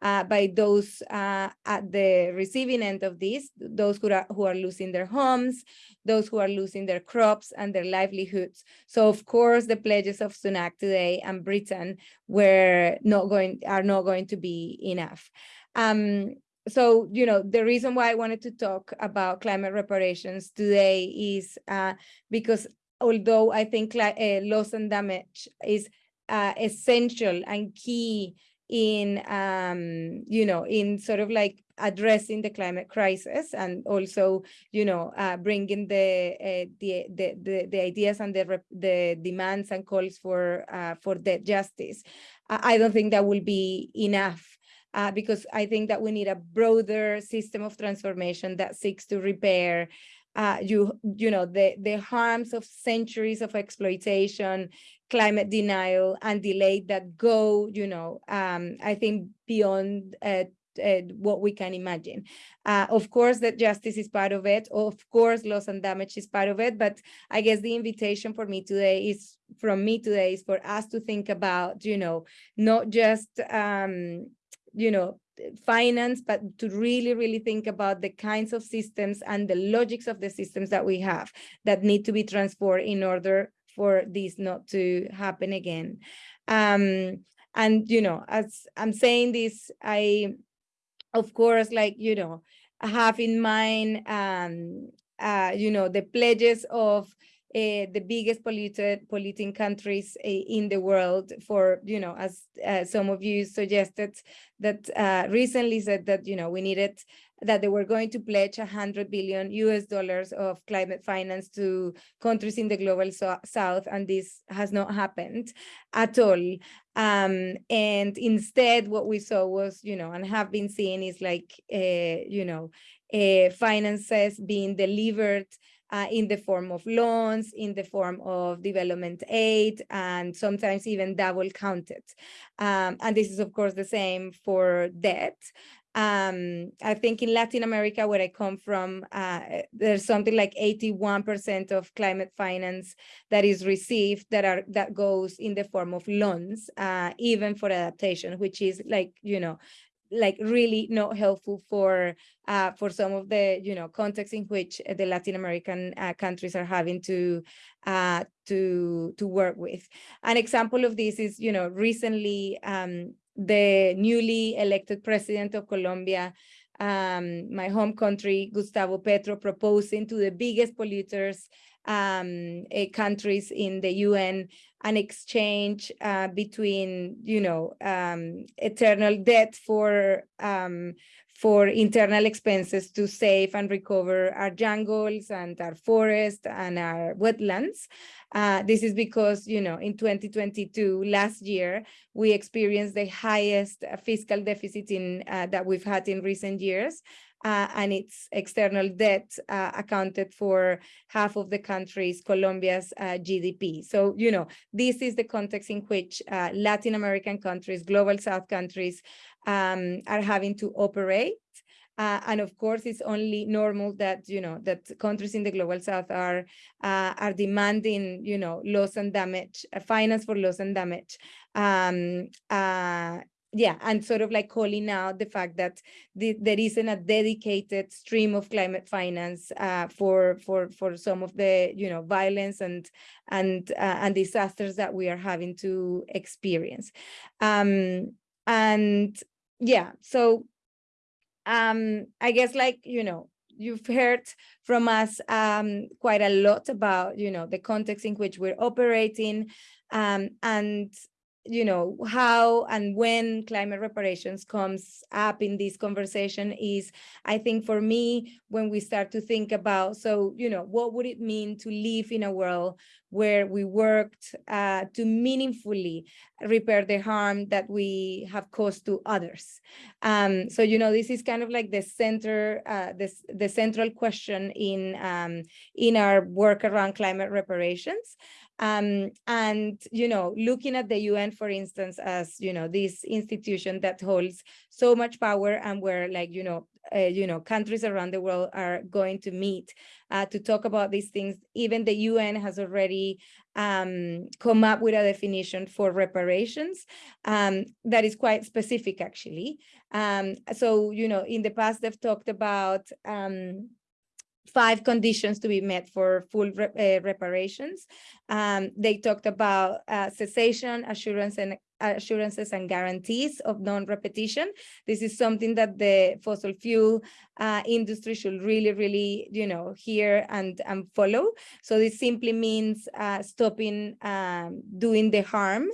uh, by those uh, at the receiving end of this, those who are who are losing their homes, those who are losing their crops and their livelihoods. So of course, the pledges of Sunak today and Britain were not going are not going to be enough. Um, so, you know, the reason why I wanted to talk about climate reparations today is uh, because although I think uh, loss and damage is uh, essential and key in, um, you know, in sort of like addressing the climate crisis and also, you know, uh, bringing the, uh, the, the, the, the, ideas and the, the demands and calls for, uh, for debt justice. I don't think that will be enough uh, because I think that we need a broader system of transformation that seeks to repair uh, you, you know, the, the harms of centuries of exploitation, climate denial, and delay that go, you know, um, I think beyond uh, uh, what we can imagine. Uh, of course, that justice is part of it. Of course, loss and damage is part of it. But I guess the invitation for me today is from me today is for us to think about, you know, not just um, you know, finance, but to really, really think about the kinds of systems and the logics of the systems that we have that need to be transformed in order for this not to happen again. Um, and, you know, as I'm saying this, I, of course, like, you know, have in mind, um, uh, you know, the pledges of uh, the biggest polluted polluting countries uh, in the world for, you know, as uh, some of you suggested that uh, recently said that, you know, we needed that they were going to pledge 100 billion US dollars of climate finance to countries in the global so south, and this has not happened at all. Um, and instead, what we saw was, you know, and have been seeing is like, uh, you know, uh, finances being delivered uh, in the form of loans, in the form of development aid, and sometimes even double counted. Um, and this is, of course, the same for debt. Um, I think in Latin America, where I come from, uh, there's something like 81% of climate finance that is received that are that goes in the form of loans, uh, even for adaptation, which is like, you know, like really not helpful for uh, for some of the you know contexts in which the Latin American uh, countries are having to uh, to to work with. An example of this is you know recently um, the newly elected president of Colombia, um, my home country, Gustavo Petro, proposing to the biggest polluters um, uh, countries in the UN an exchange uh, between, you know, um, eternal debt for um, for internal expenses to save and recover our jungles and our forests and our wetlands. Uh, this is because, you know, in 2022, last year, we experienced the highest fiscal deficit in uh, that we've had in recent years uh, and its external debt uh, accounted for half of the country's, Colombia's uh, GDP. So, you know, this is the context in which uh, Latin American countries, global South countries um, are having to operate. Uh, and of course, it's only normal that you know that countries in the global south are uh, are demanding you know loss and damage, uh, finance for loss and damage, um, uh, yeah, and sort of like calling out the fact that the, there isn't a dedicated stream of climate finance uh, for for for some of the you know violence and and uh, and disasters that we are having to experience, um, and yeah, so um, I guess like you know you've heard from us um, quite a lot about you know the context in which we're operating um, and you know, how and when climate reparations comes up in this conversation is, I think for me, when we start to think about, so, you know, what would it mean to live in a world where we worked uh, to meaningfully repair the harm that we have caused to others. Um, so, you know, this is kind of like the center, uh, this, the central question in, um, in our work around climate reparations. Um, and, you know, looking at the UN, for instance, as, you know, this institution that holds so much power and where like, you know, uh, you know, countries around the world are going to meet uh, to talk about these things. Even the UN has already um, come up with a definition for reparations um, that is quite specific, actually. Um, so, you know, in the past, they've talked about um, five conditions to be met for full re uh, reparations. Um, they talked about uh, cessation, assurance, and assurances and guarantees of non-repetition. This is something that the fossil fuel uh, industry should really, really, you know, hear and, and follow. So this simply means uh, stopping um, doing the harm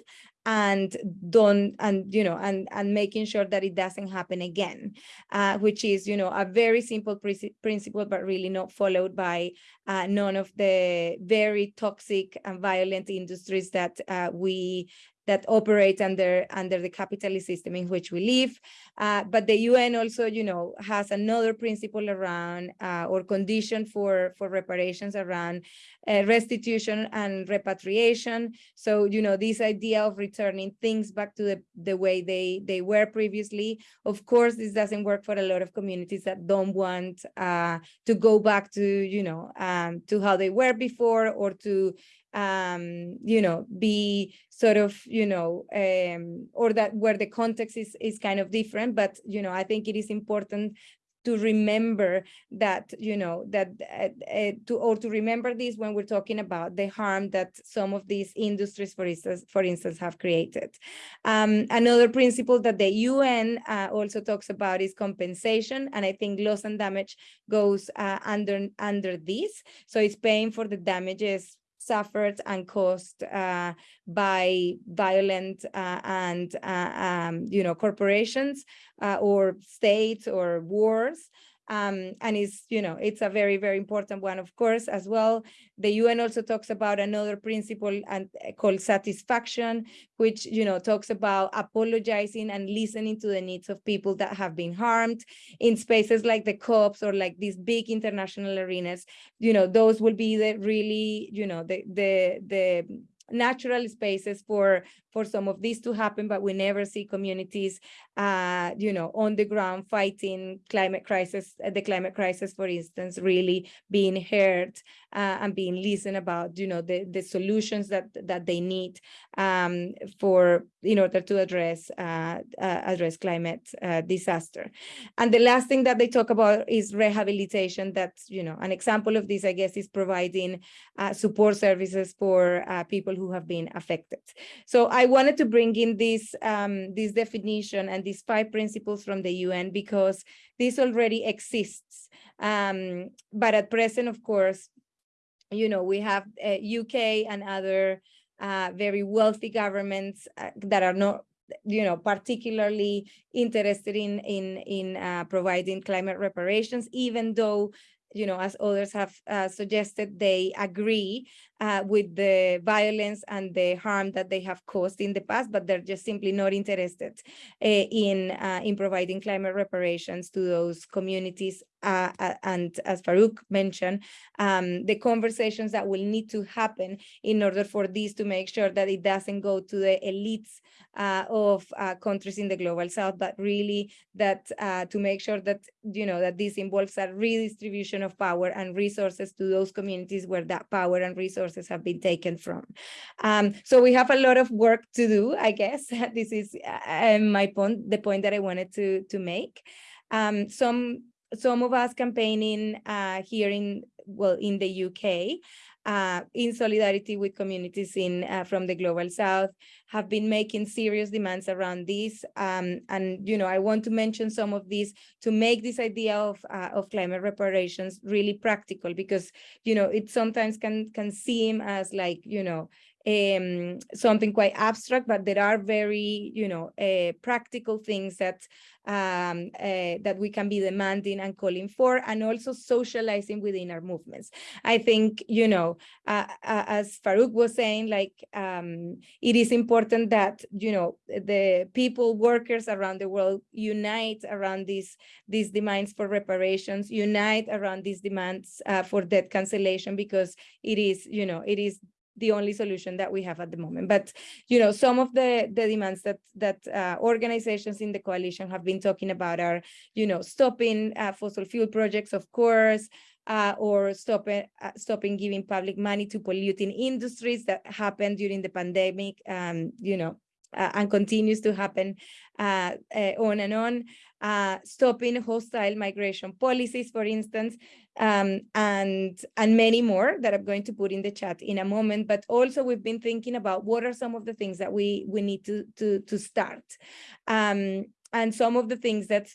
and don't and you know and and making sure that it doesn't happen again uh, which is you know a very simple principle but really not followed by uh, none of the very toxic and violent industries that uh, we that operate under under the capitalist system in which we live. Uh, but the UN also, you know, has another principle around uh, or condition for for reparations around uh, restitution and repatriation. So, you know, this idea of returning things back to the the way they they were previously. Of course, this doesn't work for a lot of communities that don't want uh, to go back to, you know, um, to how they were before or to um, you know, be sort of, you know, um, or that where the context is, is kind of different. But, you know, I think it is important to remember that, you know, that uh, to or to remember this when we're talking about the harm that some of these industries, for instance, for instance, have created. Um, another principle that the UN uh, also talks about is compensation, and I think loss and damage goes uh, under under this. So it's paying for the damages suffered and caused uh, by violent uh, and uh, um, you know corporations uh, or states or wars um, and it's, you know, it's a very, very important one, of course, as well. The UN also talks about another principle and uh, called satisfaction, which, you know, talks about apologizing and listening to the needs of people that have been harmed in spaces like the COPs or like these big international arenas, you know, those will be the really, you know, the, the, the natural spaces for for some of this to happen, but we never see communities, uh, you know, on the ground fighting climate crisis, uh, the climate crisis, for instance, really being heard uh, and being listened about, you know, the, the solutions that, that they need um, for, in order to address, uh, uh address climate uh, disaster. And the last thing that they talk about is rehabilitation. That's, you know, an example of this, I guess, is providing uh, support services for people who have been affected. So I wanted to bring in this, um, this definition and these five principles from the UN because this already exists. Um, but at present, of course, you know, we have uh, UK and other uh, very wealthy governments uh, that are not you know particularly interested in in in uh, providing climate reparations even though you know as others have uh, suggested they agree uh, with the violence and the harm that they have caused in the past, but they're just simply not interested uh, in in providing climate reparations to those communities. Uh, uh, and as Farooq mentioned, um, the conversations that will need to happen in order for this to make sure that it doesn't go to the elites uh, of countries in the global south, but really that to make sure that you know that this involves a redistribution of power and resources to those communities where that power and resources have been taken from. Um, so we have a lot of work to do, I guess. this is uh, my point, the point that I wanted to, to make. Um, some, some of us campaigning uh, here in, well, in the UK, uh, in solidarity with communities in uh, from the global south have been making serious demands around this. Um, and you know I want to mention some of these to make this idea of uh, of climate reparations really practical because you know it sometimes can can seem as like you know um, something quite abstract, but there are very, you know, uh, practical things that um, uh, that we can be demanding and calling for, and also socializing within our movements. I think, you know, uh, as Farooq was saying, like um, it is important that, you know, the people, workers around the world unite around these, these demands for reparations, unite around these demands uh, for debt cancellation, because it is, you know, it is the only solution that we have at the moment. But you know, some of the the demands that that uh, organizations in the coalition have been talking about are, you know, stopping uh, fossil fuel projects, of course, uh, or stopping uh, stopping giving public money to polluting industries that happened during the pandemic. Um, you know, uh, and continues to happen uh, uh, on and on, uh, stopping hostile migration policies, for instance, um, and, and many more that I'm going to put in the chat in a moment. But also we've been thinking about what are some of the things that we, we need to, to, to start. Um, and some of the things that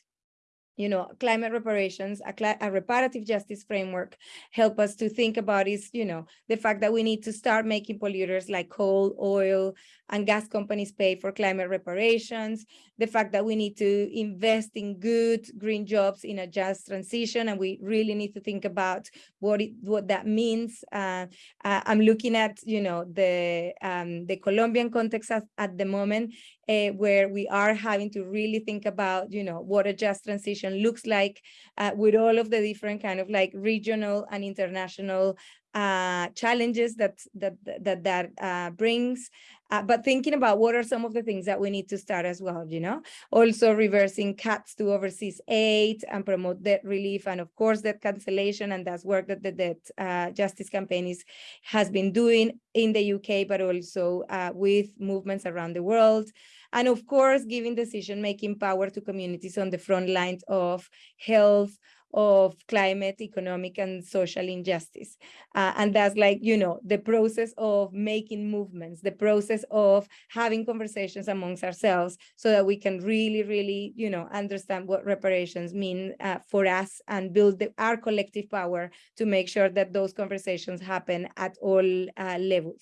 you know, climate reparations, a, a, reparative justice framework help us to think about is, you know, the fact that we need to start making polluters like coal, oil, and gas companies pay for climate reparations, the fact that we need to invest in good green jobs in a just transition, and we really need to think about what it, what that means. Uh, uh, I'm looking at, you know, the um, the Colombian context at, at the moment, uh, where we are having to really think about, you know, what a just transition looks like uh, with all of the different kind of like regional and international uh, challenges that that that that uh, brings, uh, but thinking about what are some of the things that we need to start as well, you know, also reversing cuts to overseas aid and promote debt relief, and of course debt cancellation, and that's work that the debt uh, justice campaign is has been doing in the UK, but also uh, with movements around the world. And of course, giving decision-making power to communities on the front lines of health, of climate, economic, and social injustice. Uh, and that's like, you know, the process of making movements, the process of having conversations amongst ourselves so that we can really, really, you know, understand what reparations mean uh, for us and build the, our collective power to make sure that those conversations happen at all uh, levels.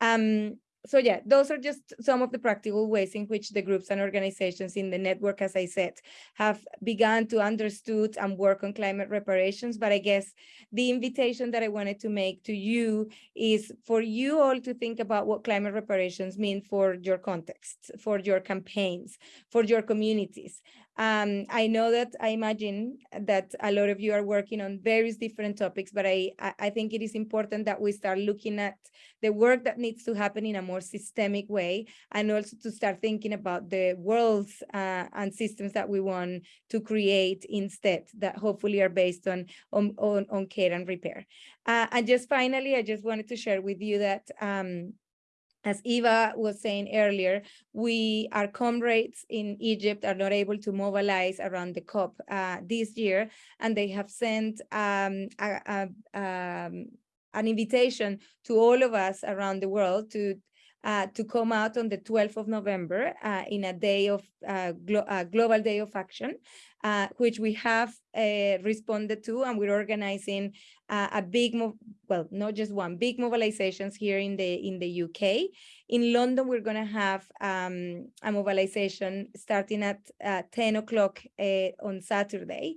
Um, so yeah, those are just some of the practical ways in which the groups and organizations in the network, as I said, have begun to understood and work on climate reparations. But I guess the invitation that I wanted to make to you is for you all to think about what climate reparations mean for your context, for your campaigns, for your communities. Um, I know that I imagine that a lot of you are working on various different topics, but I, I think it is important that we start looking at the work that needs to happen in a more systemic way, and also to start thinking about the worlds uh, and systems that we want to create instead that hopefully are based on, on, on, on care and repair. Uh, and just finally, I just wanted to share with you that um, as Eva was saying earlier, we, our comrades in Egypt are not able to mobilize around the COP uh, this year, and they have sent um, a, a, um, an invitation to all of us around the world to uh, to come out on the 12th of November uh, in a day of uh, glo global day of action, uh, which we have uh, responded to, and we're organizing uh, a big, well, not just one, big mobilizations here in the in the UK. In London, we're going to have um, a mobilization starting at 10 o'clock on Saturday.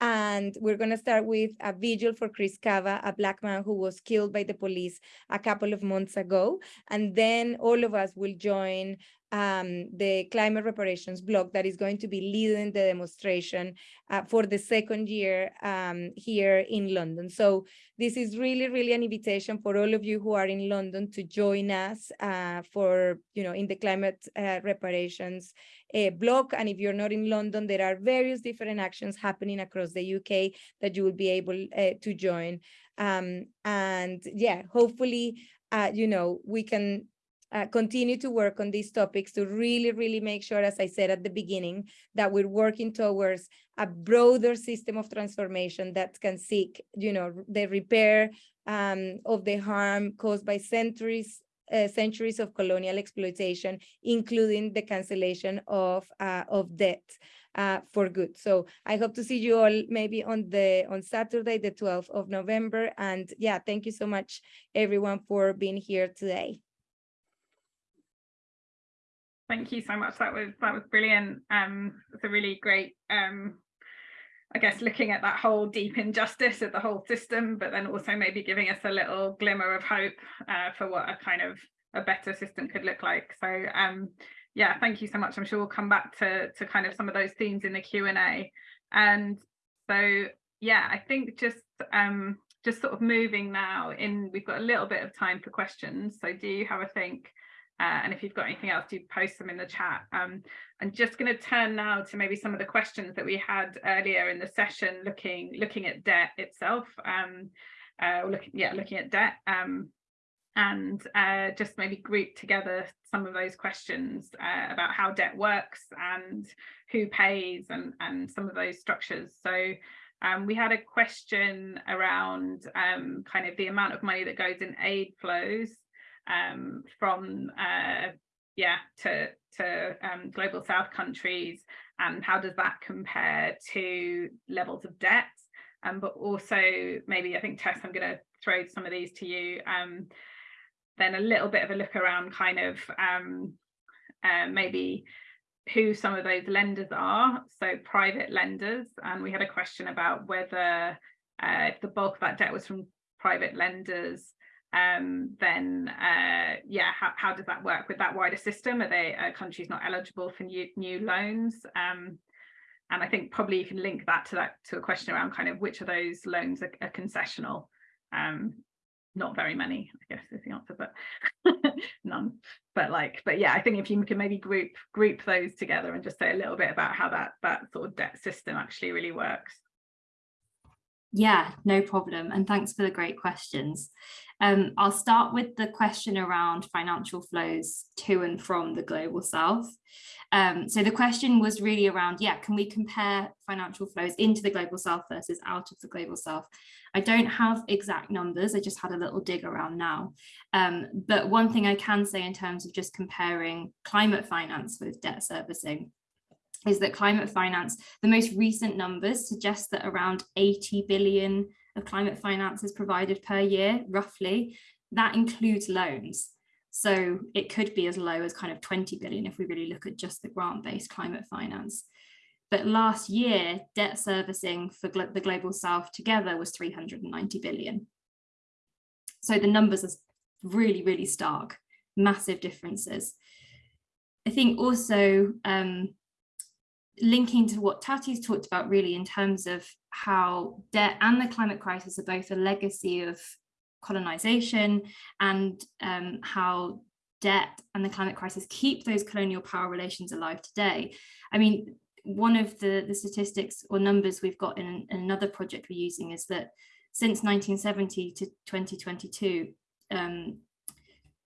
And we're going to start with a vigil for Chris Kaba, a black man who was killed by the police a couple of months ago. And then all of us will join um, the climate reparations block that is going to be leading the demonstration uh, for the second year um, here in London. So this is really, really an invitation for all of you who are in London to join us uh, for, you know, in the climate uh, reparations uh, block. And if you're not in London, there are various different actions happening across the UK that you will be able uh, to join. Um, and yeah, hopefully, uh, you know, we can uh, continue to work on these topics to really, really make sure, as I said at the beginning, that we're working towards a broader system of transformation that can seek, you know, the repair um, of the harm caused by centuries uh, centuries of colonial exploitation, including the cancellation of uh, of debt uh, for good. So I hope to see you all maybe on the on Saturday, the 12th of November. And yeah, thank you so much, everyone, for being here today. Thank you so much. That was that was brilliant. Um, it's a really great um, I guess looking at that whole deep injustice of the whole system, but then also maybe giving us a little glimmer of hope uh, for what a kind of a better system could look like. So um, yeah, thank you so much. I'm sure we'll come back to to kind of some of those themes in the Q and A. And so yeah, I think just um, just sort of moving now in, we've got a little bit of time for questions. So do you have a think? Uh, and if you've got anything else, do post them in the chat. Um, I'm just going to turn now to maybe some of the questions that we had earlier in the session, looking looking at debt itself. Um, uh, looking, yeah, looking at debt. Um, and uh, just maybe group together some of those questions uh, about how debt works and who pays and, and some of those structures. So um, we had a question around um, kind of the amount of money that goes in aid flows um, from uh, yeah to to um, global south countries and how does that compare to levels of debt? Um, but also maybe I think Tess I'm going to throw some of these to you um, then a little bit of a look around kind of um, uh, maybe who some of those lenders are. So private lenders and we had a question about whether uh, if the bulk of that debt was from private lenders um, then uh, yeah, how, how does that work with that wider system? Are they are countries not eligible for new new loans? Um, and I think probably you can link that to that to a question around kind of which of those loans are, are concessional. Um, not very many, I guess is the answer, but none. But like, but yeah, I think if you can maybe group group those together and just say a little bit about how that that sort of debt system actually really works. Yeah, no problem. And thanks for the great questions. Um, I'll start with the question around financial flows to and from the global south. Um, so the question was really around, yeah, can we compare financial flows into the global south versus out of the global south? I don't have exact numbers, I just had a little dig around now. Um, but one thing I can say in terms of just comparing climate finance with debt servicing is that climate finance, the most recent numbers suggest that around 80 billion of climate finance is provided per year, roughly. That includes loans. So it could be as low as kind of 20 billion if we really look at just the grant-based climate finance. But last year, debt servicing for the Global South together was 390 billion. So the numbers are really, really stark, massive differences. I think also um, linking to what Tati's talked about really in terms of how debt and the climate crisis are both a legacy of colonization and um, how debt and the climate crisis keep those colonial power relations alive today. I mean, one of the, the statistics or numbers we've got in, in another project we're using is that since 1970 to 2022, um,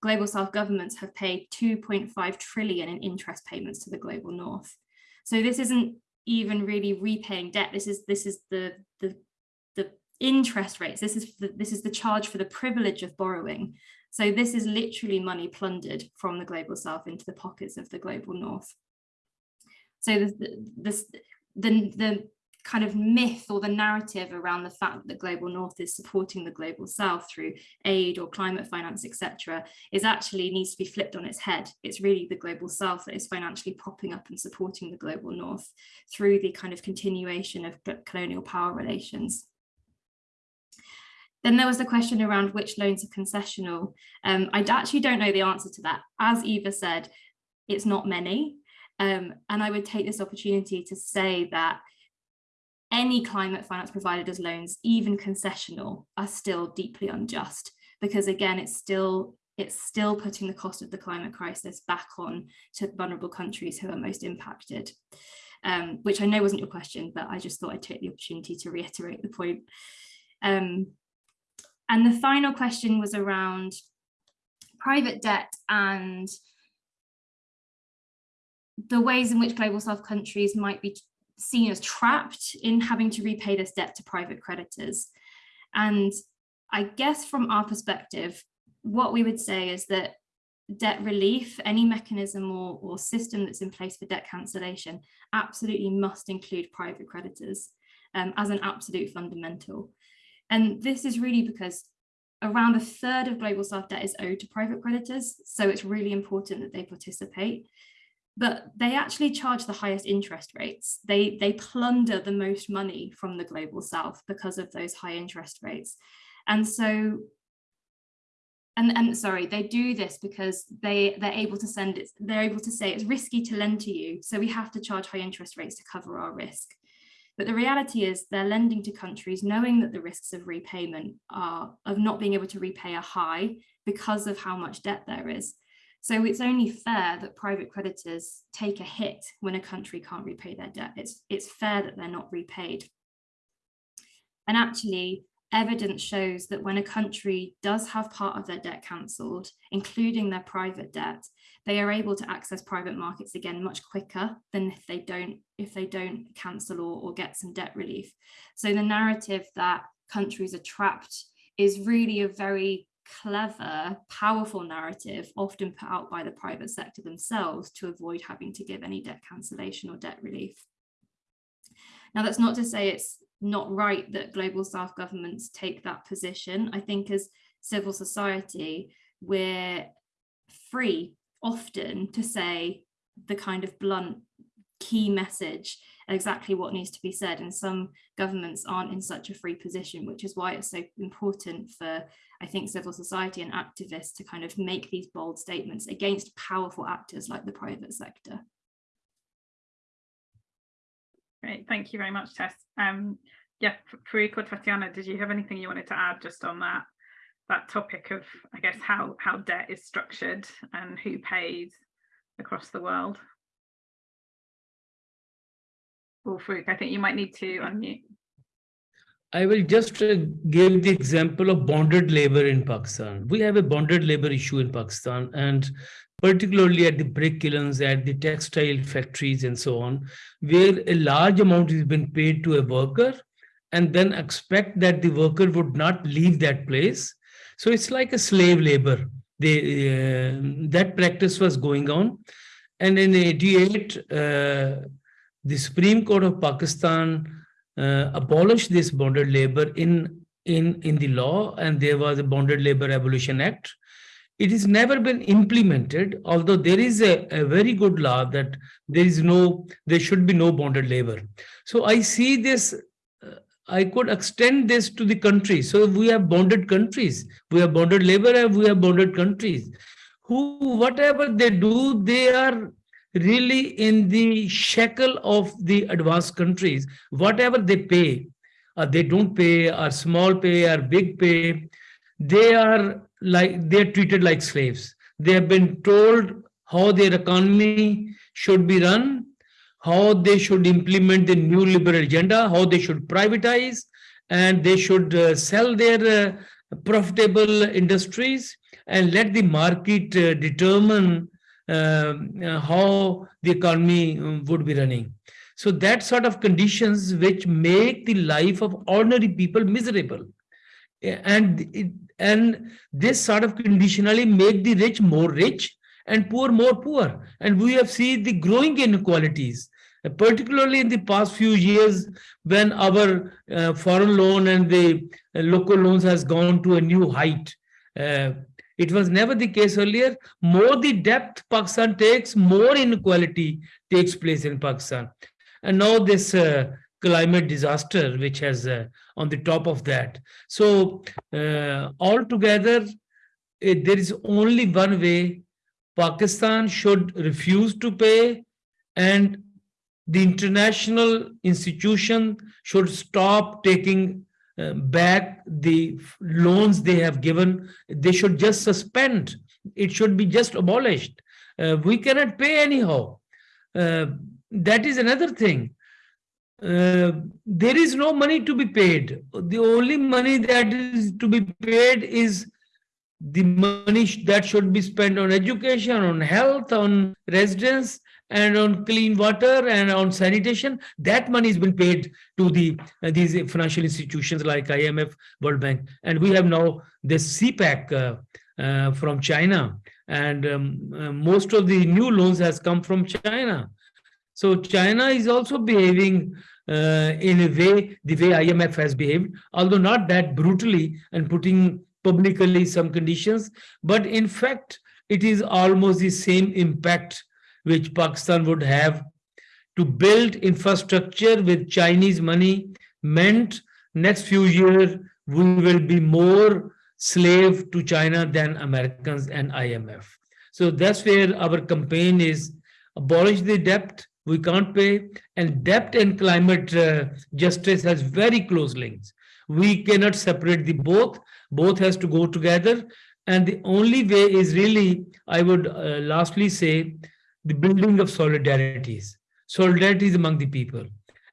global south governments have paid 2.5 trillion in interest payments to the global north. So this isn't even really repaying debt. This is this is the the the interest rates. This is the, this is the charge for the privilege of borrowing. So this is literally money plundered from the global south into the pockets of the global north. So the, the, the, the kind of myth or the narrative around the fact that the global north is supporting the global south through aid or climate finance etc is actually needs to be flipped on its head it's really the global south that is financially propping up and supporting the global north through the kind of continuation of colonial power relations then there was the question around which loans are concessional. Um, I actually don't know the answer to that. As Eva said, it's not many. Um, and I would take this opportunity to say that any climate finance provided as loans, even concessional, are still deeply unjust because again, it's still it's still putting the cost of the climate crisis back on to vulnerable countries who are most impacted, um, which I know wasn't your question, but I just thought I'd take the opportunity to reiterate the point. Um, and the final question was around private debt and the ways in which global south countries might be seen as trapped in having to repay this debt to private creditors. And I guess from our perspective, what we would say is that debt relief, any mechanism or, or system that's in place for debt cancellation absolutely must include private creditors um, as an absolute fundamental. And this is really because around a third of global south debt is owed to private creditors. So it's really important that they participate. But they actually charge the highest interest rates. They, they plunder the most money from the global south because of those high interest rates. And so, and, and sorry, they do this because they, they're able to send it, they're able to say it's risky to lend to you. So we have to charge high interest rates to cover our risk. But the reality is they're lending to countries knowing that the risks of repayment are of not being able to repay are high because of how much debt there is. So it's only fair that private creditors take a hit when a country can't repay their debt. It's, it's fair that they're not repaid. And actually, evidence shows that when a country does have part of their debt cancelled, including their private debt, they are able to access private markets again much quicker than if they don't if they don't cancel or, or get some debt relief. So the narrative that countries are trapped is really a very clever, powerful narrative, often put out by the private sector themselves to avoid having to give any debt cancellation or debt relief. Now, that's not to say it's not right that global south governments take that position. I think as civil society, we're free often to say the kind of blunt key message exactly what needs to be said and some governments aren't in such a free position which is why it's so important for I think civil society and activists to kind of make these bold statements against powerful actors like the private sector. Great, thank you very much, Tess. Um, yeah, Farooq Tatiana, did you have anything you wanted to add just on that that topic of, I guess, how how debt is structured and who pays across the world? Farooq, I think you might need to unmute. I will just uh, give the example of bonded labor in Pakistan. We have a bonded labor issue in Pakistan and particularly at the brick kilns, at the textile factories and so on, where a large amount has been paid to a worker and then expect that the worker would not leave that place. So it's like a slave labor. They, uh, that practice was going on. And in 88, uh, the Supreme Court of Pakistan uh, abolished this bonded labor in in in the law and there was a bonded labor abolition act. It has never been implemented although there is a, a very good law that there is no there should be no bonded labor. So i see this uh, i could extend this to the country. So we have bonded countries we have bonded labor and we have bonded countries. Who whatever they do they are really in the shackle of the advanced countries, whatever they pay, uh, they don't pay, or small pay, or big pay, they are like they're treated like slaves. They have been told how their economy should be run, how they should implement the neoliberal agenda, how they should privatize, and they should uh, sell their uh, profitable industries and let the market uh, determine how the economy um, would be running. So that sort of conditions which make the life of ordinary people miserable. And, it, and this sort of conditionally make the rich more rich and poor more poor. And we have seen the growing inequalities, particularly in the past few years when our uh, foreign loan and the uh, local loans has gone to a new height. Uh, it was never the case earlier. More the depth Pakistan takes, more inequality takes place in Pakistan. And now this uh, climate disaster, which has uh, on the top of that. So uh, altogether, it, there is only one way Pakistan should refuse to pay and the international institution should stop taking back the loans they have given. They should just suspend. It should be just abolished. Uh, we cannot pay anyhow. Uh, that is another thing. Uh, there is no money to be paid. The only money that is to be paid is the money that should be spent on education, on health, on residence, and on clean water and on sanitation, that money has been paid to the uh, these financial institutions like IMF, World Bank. And we have now this CPEC uh, uh, from China. And um, uh, most of the new loans has come from China. So China is also behaving uh, in a way, the way IMF has behaved, although not that brutally and putting publicly some conditions, but in fact, it is almost the same impact which Pakistan would have to build infrastructure with Chinese money meant next few years we will be more slave to China than Americans and IMF. So that's where our campaign is abolish the debt we can't pay and debt and climate uh, justice has very close links. We cannot separate the both, both has to go together. And the only way is really, I would uh, lastly say, the building of solidarities, solidarities among the people.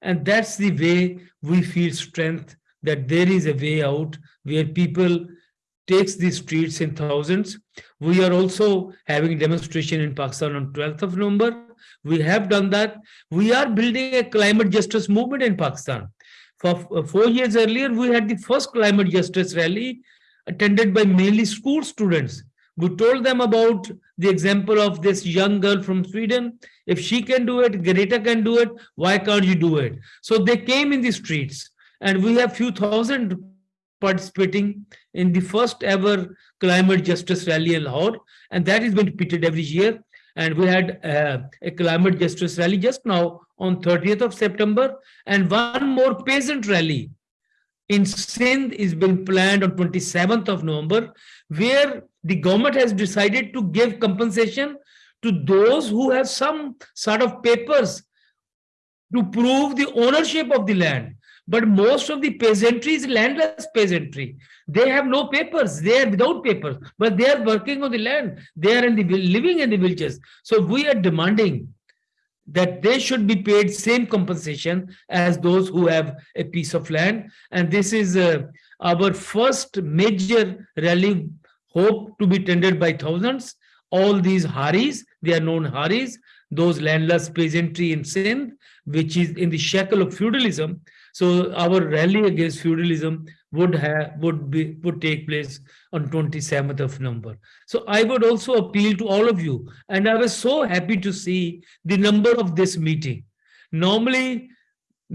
And that's the way we feel strength that there is a way out where people takes the streets in thousands. We are also having demonstration in Pakistan on 12th of November. We have done that. We are building a climate justice movement in Pakistan. For uh, four years earlier, we had the first climate justice rally attended by mainly school students. We told them about the example of this young girl from Sweden. If she can do it, Greta can do it, why can't you do it? So they came in the streets and we have few thousand participating in the first ever climate justice rally in Lahore. And that is being repeated every year. And we had uh, a climate justice rally just now on 30th of September and one more peasant rally in Sindh is being planned on 27th of November, where the government has decided to give compensation to those who have some sort of papers to prove the ownership of the land. But most of the peasantry is landless peasantry. They have no papers. They are without papers, but they are working on the land. They are in the living in the villages. So we are demanding that they should be paid same compensation as those who have a piece of land. And this is uh, our first major rally hope to be attended by thousands. All these Haris, they are known Haris, those landless peasantry in Sindh, which is in the shackle of feudalism. So our rally against feudalism would have would be would take place on 27th of November. So I would also appeal to all of you, and I was so happy to see the number of this meeting. Normally,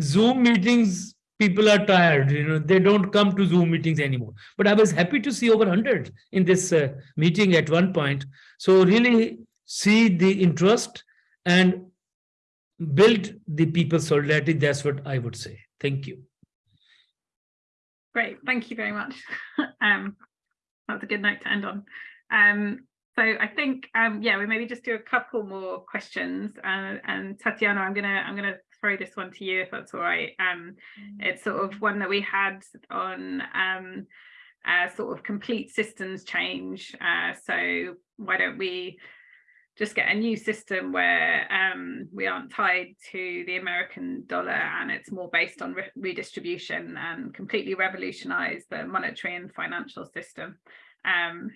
Zoom meetings people are tired you know they don't come to zoom meetings anymore but i was happy to see over 100 in this uh, meeting at one point so really see the interest and build the people's solidarity that's what i would say Thank you. Great, thank you very much. um, that's a good note to end on. Um, so I think, um, yeah, we maybe just do a couple more questions. Uh, and Tatiana, I'm gonna I'm gonna throw this one to you if that's all right. Um, it's sort of one that we had on um, uh, sort of complete systems change. Uh, so why don't we just get a new system where um, we aren't tied to the American dollar and it's more based on re redistribution and completely revolutionize the monetary and financial system, um,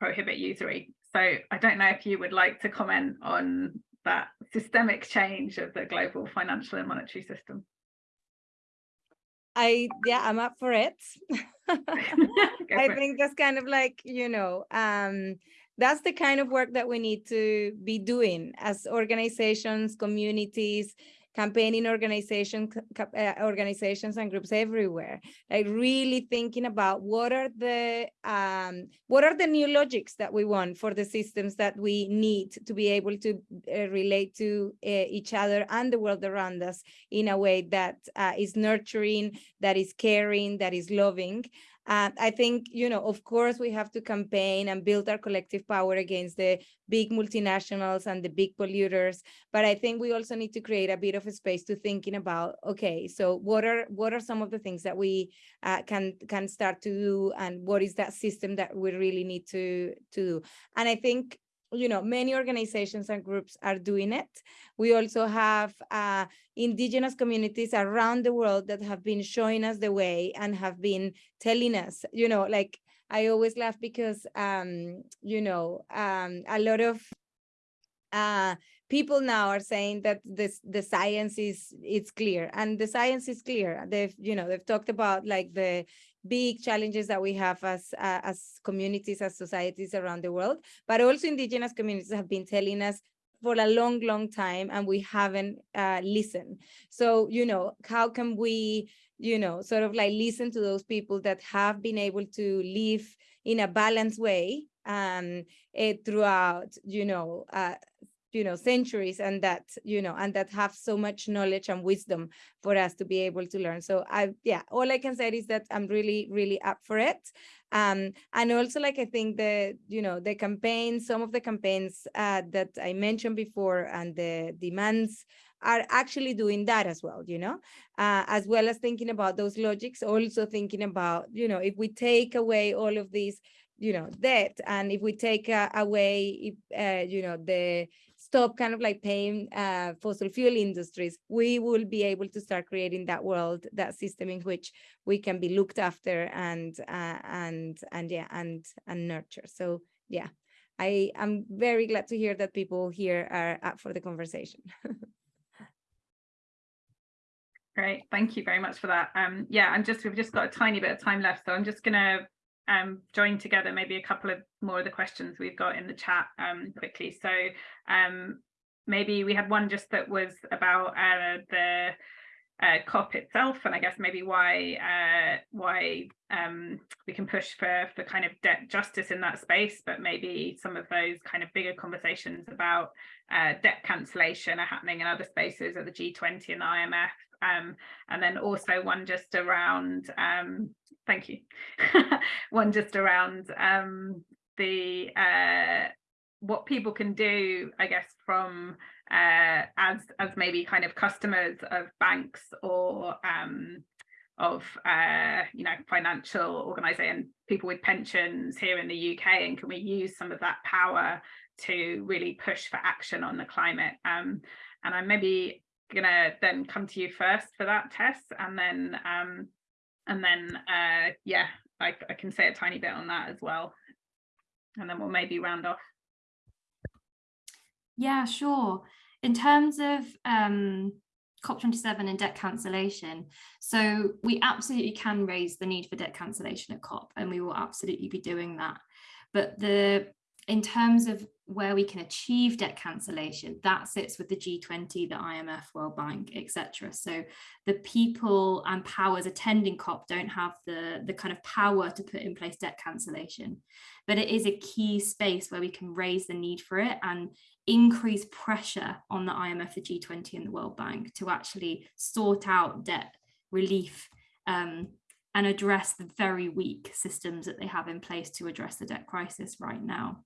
prohibit usury. So I don't know if you would like to comment on that systemic change of the global financial and monetary system. I, yeah, I'm up for it. I think that's kind of like, you know, um, that's the kind of work that we need to be doing as organizations, communities, campaigning organizations, uh, organizations and groups everywhere. Like really thinking about what are the um, what are the new logics that we want for the systems that we need to be able to uh, relate to uh, each other and the world around us in a way that uh, is nurturing, that is caring, that is loving, uh, I think, you know, of course, we have to campaign and build our collective power against the big multinationals and the big polluters. But I think we also need to create a bit of a space to thinking about, okay, so what are what are some of the things that we uh, can can start to do, and what is that system that we really need to to do? And I think you know, many organizations and groups are doing it. We also have uh, indigenous communities around the world that have been showing us the way and have been telling us, you know, like I always laugh because, um, you know, um, a lot of uh, people now are saying that this the science is it's clear and the science is clear. They've, you know, they've talked about like the big challenges that we have as uh, as communities, as societies around the world, but also indigenous communities have been telling us for a long, long time, and we haven't uh, listened. So, you know, how can we, you know, sort of like listen to those people that have been able to live in a balanced way um, uh, throughout, you know, uh, you know centuries and that you know and that have so much knowledge and wisdom for us to be able to learn. So i yeah all i can say is that i'm really really up for it. Um and also like i think the you know the campaigns some of the campaigns uh, that i mentioned before and the demands are actually doing that as well you know? Uh, as well as thinking about those logics also thinking about you know if we take away all of these you know debt and if we take uh, away uh, you know the stop kind of like paying uh, fossil fuel industries, we will be able to start creating that world, that system in which we can be looked after and uh, and and yeah and and nurture. So yeah, I am very glad to hear that people here are up for the conversation. Great, thank you very much for that. Um, yeah, I'm just we've just got a tiny bit of time left, so I'm just gonna um, join together maybe a couple of more of the questions we've got in the chat um, quickly. So um, maybe we had one just that was about uh, the uh, COP itself, and I guess maybe why uh, why um, we can push for for kind of debt justice in that space, but maybe some of those kind of bigger conversations about uh, debt cancellation are happening in other spaces at the G20 and IMF. Um, and then also one just around um, thank you. One just around um, the uh, what people can do, I guess, from uh, as as maybe kind of customers of banks or um, of uh, you know financial organization people with pensions here in the UK, and can we use some of that power to really push for action on the climate? Um, and I'm maybe gonna then come to you first for that Tess, and then um, and then, uh, yeah, I, I can say a tiny bit on that as well. And then we'll maybe round off. Yeah, sure. In terms of um, COP27 and debt cancellation, so we absolutely can raise the need for debt cancellation at COP, and we will absolutely be doing that. But the in terms of where we can achieve debt cancellation, that sits with the G20, the IMF, World Bank, etc. So the people and powers attending COP don't have the, the kind of power to put in place debt cancellation. But it is a key space where we can raise the need for it and increase pressure on the IMF, the G20 and the World Bank to actually sort out debt relief um, and address the very weak systems that they have in place to address the debt crisis right now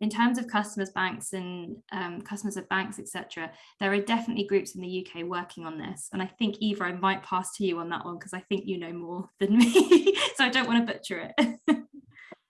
in terms of customers banks and um, customers of banks etc there are definitely groups in the uk working on this and i think eva i might pass to you on that one because i think you know more than me so i don't want to butcher it.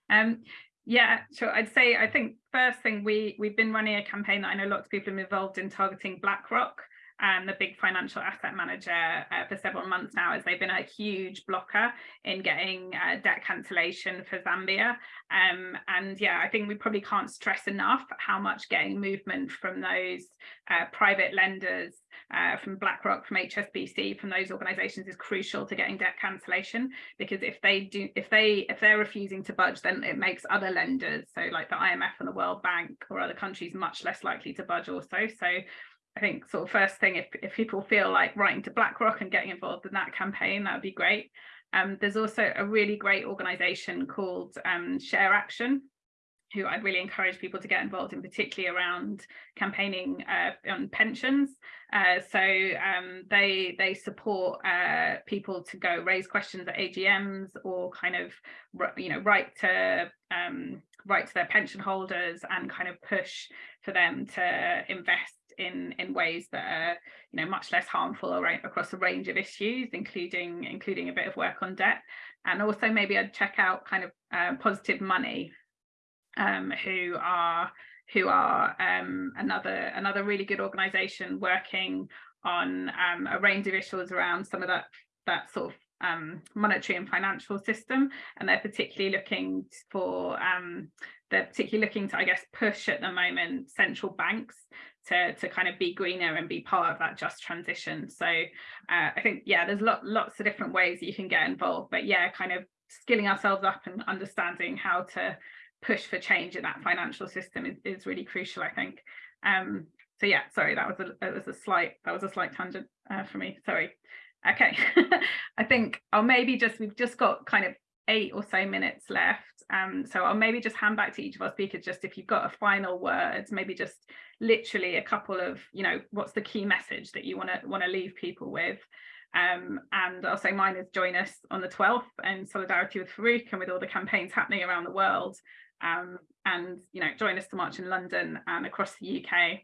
Um yeah sure i'd say i think first thing we we've been running a campaign that i know lots of people are involved in targeting BlackRock um, the big financial asset manager uh, for several months now as they've been a huge blocker in getting uh, debt cancellation for Zambia. Um, and yeah, I think we probably can't stress enough how much getting movement from those uh, private lenders, uh, from BlackRock, from HSBC, from those organizations is crucial to getting debt cancellation because if they do, if they, if they're refusing to budge, then it makes other lenders, so like the IMF and the World Bank or other countries much less likely to budge also. So I think sort of first thing, if, if people feel like writing to BlackRock and getting involved in that campaign, that would be great. Um, there's also a really great organization called um, Share Action, who I'd really encourage people to get involved in, particularly around campaigning uh, on pensions. Uh, so um, they they support uh, people to go raise questions at AGMs or kind of you know write to um, write to their pension holders and kind of push for them to invest in in ways that are you know much less harmful across a range of issues including including a bit of work on debt. And also maybe I'd check out kind of uh, positive money um, who are who are um, another another really good organization working on um, a range of issues around some of that that sort of um, monetary and financial system. And they're particularly looking for um, they're particularly looking to I guess push at the moment central banks to, to kind of be greener and be part of that just transition. So uh, I think, yeah, there's lot, lots of different ways that you can get involved, but yeah, kind of skilling ourselves up and understanding how to push for change in that financial system is, is really crucial, I think. Um, so yeah, sorry, that was a that was a slight that was a slight tangent uh, for me. Sorry. Okay, I think I'll maybe just we've just got kind of eight or so minutes left. Um, so I'll maybe just hand back to each of our speakers, just if you've got a final word, maybe just literally a couple of, you know, what's the key message that you want to want to leave people with. Um, and I'll say mine is join us on the 12th in solidarity with Farooq and with all the campaigns happening around the world. Um, and, you know, join us to march in London and across the UK.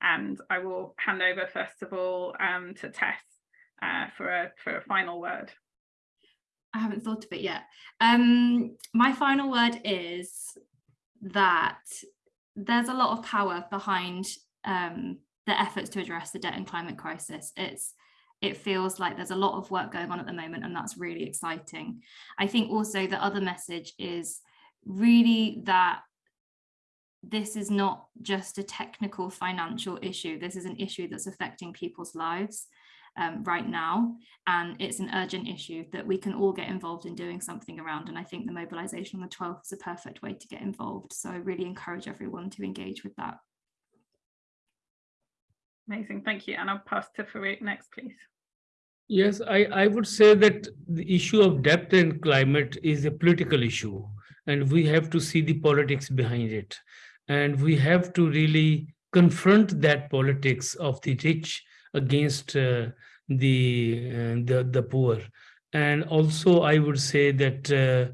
And I will hand over, first of all, um, to Tess uh, for, a, for a final word. I haven't thought of it yet. Um, my final word is that there's a lot of power behind um, the efforts to address the debt and climate crisis. It's it feels like there's a lot of work going on at the moment and that's really exciting. I think also the other message is really that this is not just a technical financial issue. This is an issue that's affecting people's lives um, right now. And it's an urgent issue that we can all get involved in doing something around. And I think the mobilization on the 12th is a perfect way to get involved. So I really encourage everyone to engage with that. Amazing, thank you. And I'll pass to Farooq next, please. Yes, I, I would say that the issue of debt and climate is a political issue, and we have to see the politics behind it. And we have to really confront that politics of the rich against uh, the, uh, the, the poor. And also, I would say that uh,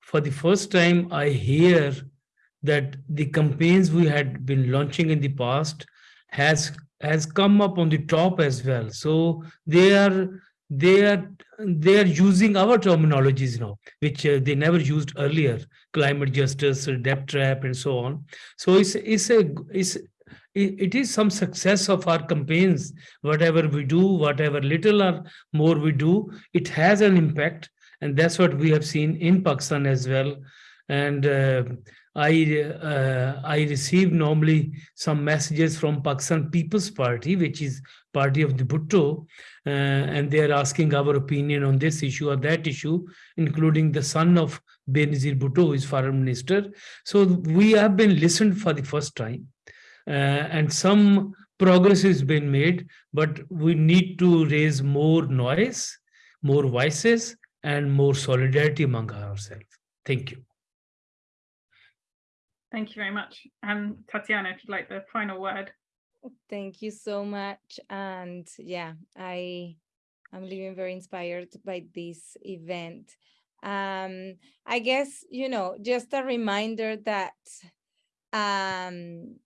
for the first time, I hear that the campaigns we had been launching in the past has has come up on the top as well. So they are they are they are using our terminologies now, which uh, they never used earlier: climate justice, debt trap, and so on. So it's it's a it's it is some success of our campaigns. Whatever we do, whatever little or more we do, it has an impact, and that's what we have seen in Pakistan as well. And uh, I uh, I receive normally some messages from Pakistan People's Party, which is party of the Bhutto, uh, and they are asking our opinion on this issue or that issue, including the son of Benazir Bhutto, who is foreign minister. So we have been listened for the first time, and some progress has been made, but we need to raise more noise, more voices, and more solidarity among ourselves. Thank you. Thank you very much. Um, Tatiana, if you'd like the final word. Thank you so much. And yeah, I I'm living very inspired by this event. Um, I guess, you know, just a reminder that um,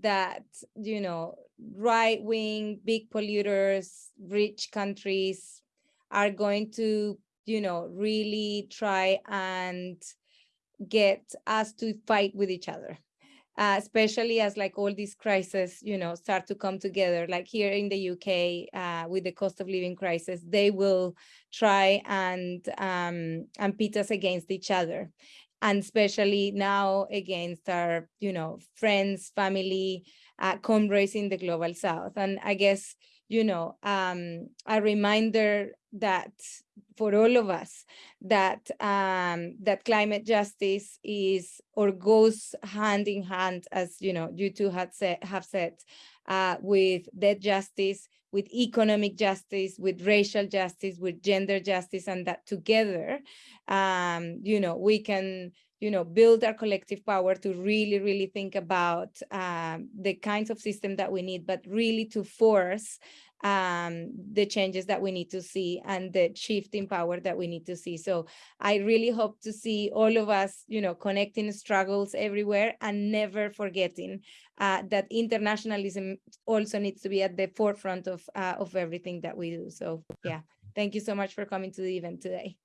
that, you know, right wing, big polluters, rich countries are going to, you know, really try and get us to fight with each other. Uh, especially as like all these crises, you know, start to come together, like here in the UK uh, with the cost of living crisis, they will try and um, and pit us against each other. And especially now against our, you know, friends, family, uh, comrades in the global south. And I guess, you know, um, a reminder that for all of us that um, that climate justice is or goes hand in hand, as you know, you two had said, have said, uh, with debt justice, with economic justice, with racial justice, with gender justice, and that together, um, you know, we can you know, build our collective power to really, really think about um, the kinds of system that we need, but really to force um, the changes that we need to see and the shift in power that we need to see. So I really hope to see all of us, you know, connecting struggles everywhere and never forgetting uh, that internationalism also needs to be at the forefront of, uh, of everything that we do. So yeah, thank you so much for coming to the event today.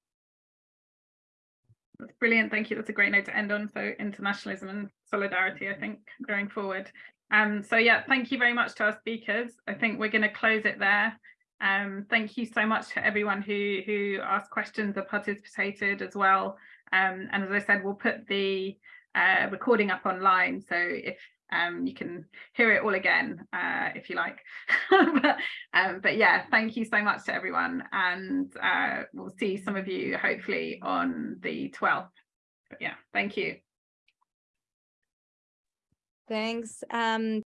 That's brilliant. Thank you. That's a great note to end on. So internationalism and solidarity, I think, going forward. Um, so yeah, thank you very much to our speakers. I think we're going to close it there. Um, thank you so much to everyone who who asked questions or participated as well. Um, and as I said, we'll put the uh, recording up online. So if um, you can hear it all again uh, if you like. but, um, but yeah, thank you so much to everyone. And uh, we'll see some of you hopefully on the 12th. But yeah, thank you. Thanks. Um,